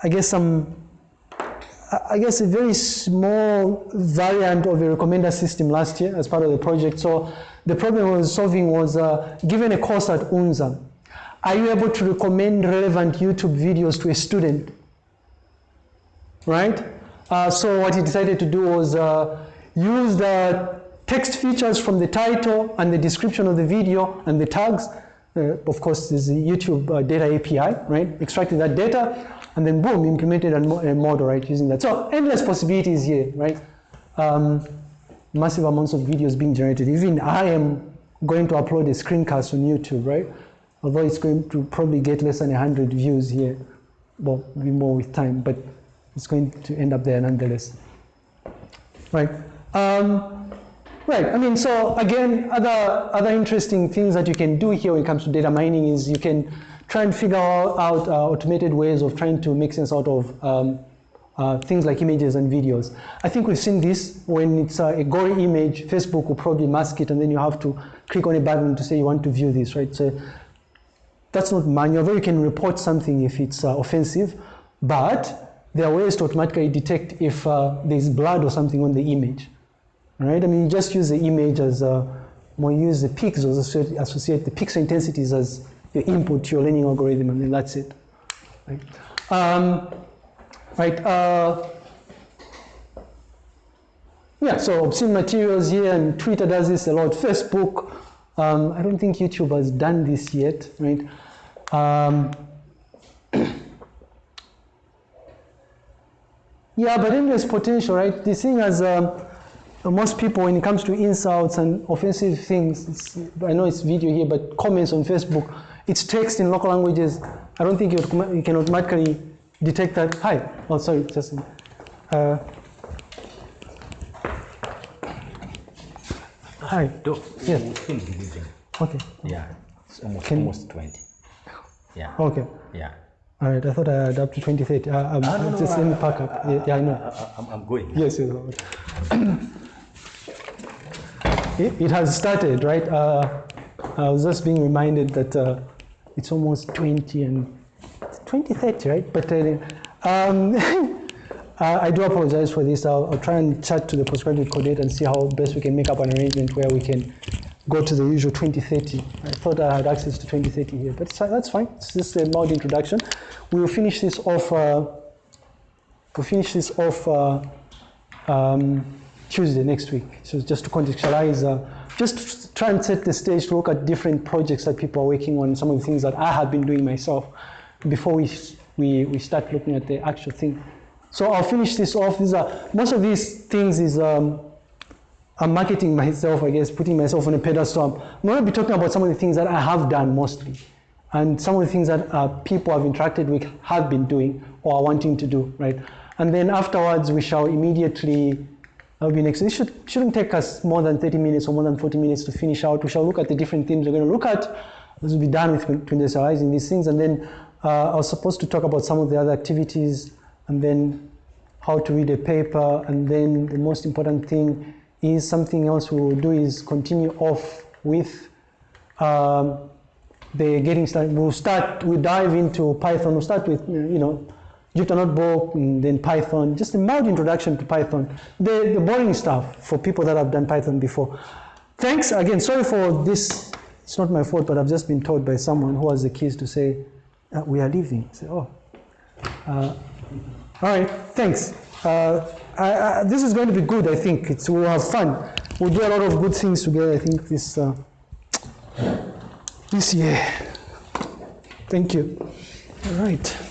I guess some, I guess a very small variant of a recommender system last year as part of the project. So the problem I was solving was uh, given a course at UNZA, are you able to recommend relevant YouTube videos to a student? Right? Uh, so what he decided to do was uh, use the text features from the title and the description of the video and the tags. Uh, of course, there's the YouTube uh, data API, right? Extracted that data and then boom, implemented a, model, right, using that. So endless possibilities here, right? Um, massive amounts of videos being generated. Even I am going to upload a screencast on YouTube, right? Although it's going to probably get less than 100 views here, well, maybe more with time, but it's going to end up there nonetheless. Right. Um, right. I mean, so again, other other interesting things that you can do here when it comes to data mining is you can try and figure out uh, automated ways of trying to make sense out of um, uh, things like images and videos. I think we've seen this when it's uh, a gory image, Facebook will probably mask it and then you have to click on a button to say you want to view this, right? So that's not manual, though you can report something if it's uh, offensive, but there are ways to automatically detect if uh, there's blood or something on the image, right? I mean, you just use the image as, uh, more use the pixels, associate, associate the pixel intensities as your input to your learning algorithm, and then that's it. Right? Um, right. Uh, yeah. So obscene materials here, and Twitter does this a lot. Facebook. Um, I don't think YouTube has done this yet, right? Um, yeah, but then there's potential, right? This thing as um, most people, when it comes to insults and offensive things, I know it's video here, but comments on Facebook, it's text in local languages. I don't think you, you can automatically detect that. Hi. Oh, sorry. Just. Uh, hi. Do, yes. Okay. Yeah. It's almost, can, almost 20. Yeah. Okay. Yeah. All right, I thought I had up to 2030. Uh, um, no, no, just no, let me pack up. Yeah, yeah I know. I, am I'm going. Yes, yes. it, has started, right? Uh, I was just being reminded that uh, it's almost 20 and 2030, right? But uh, um, I do apologize for this. I'll, I'll, try and chat to the postgraduate coordinator and see how best we can make up an arrangement where we can go to the usual 2030. I thought I had access to 2030 here, but that's fine. It's just a mild introduction. We will finish this off. Uh, we'll finish this off uh, um, Tuesday next week. So just to contextualize, uh, just try and set the stage to look at different projects that people are working on, some of the things that I have been doing myself before we, we, we start looking at the actual thing. So I'll finish this off. These are, most of these things is, um, I'm marketing myself, I guess, putting myself on a pedestal. I'm going to be talking about some of the things that I have done mostly, and some of the things that uh, people I've interacted with have been doing or are wanting to do, right? And then afterwards, we shall immediately That'll be next. This should, shouldn't take us more than 30 minutes or more than 40 minutes to finish out. We shall look at the different themes we're going to look at. this will be done with contextualizing these things. And then uh, I was supposed to talk about some of the other activities and then how to read a paper. And then the most important thing is something else we will do is continue off with um, the getting started. We'll start, we'll dive into Python. We'll start with, you know, Jupyter Notebook, and then Python, just a mild introduction to Python. The, the boring stuff for people that have done Python before. Thanks again, sorry for this. It's not my fault, but I've just been told by someone who has the keys to say, uh, we are leaving. I say, oh. Uh, all right, thanks. Uh, I, I, this is going to be good, I think. It's, we'll have fun. We'll do a lot of good things together, I think, this, uh, this year. Thank you. All right.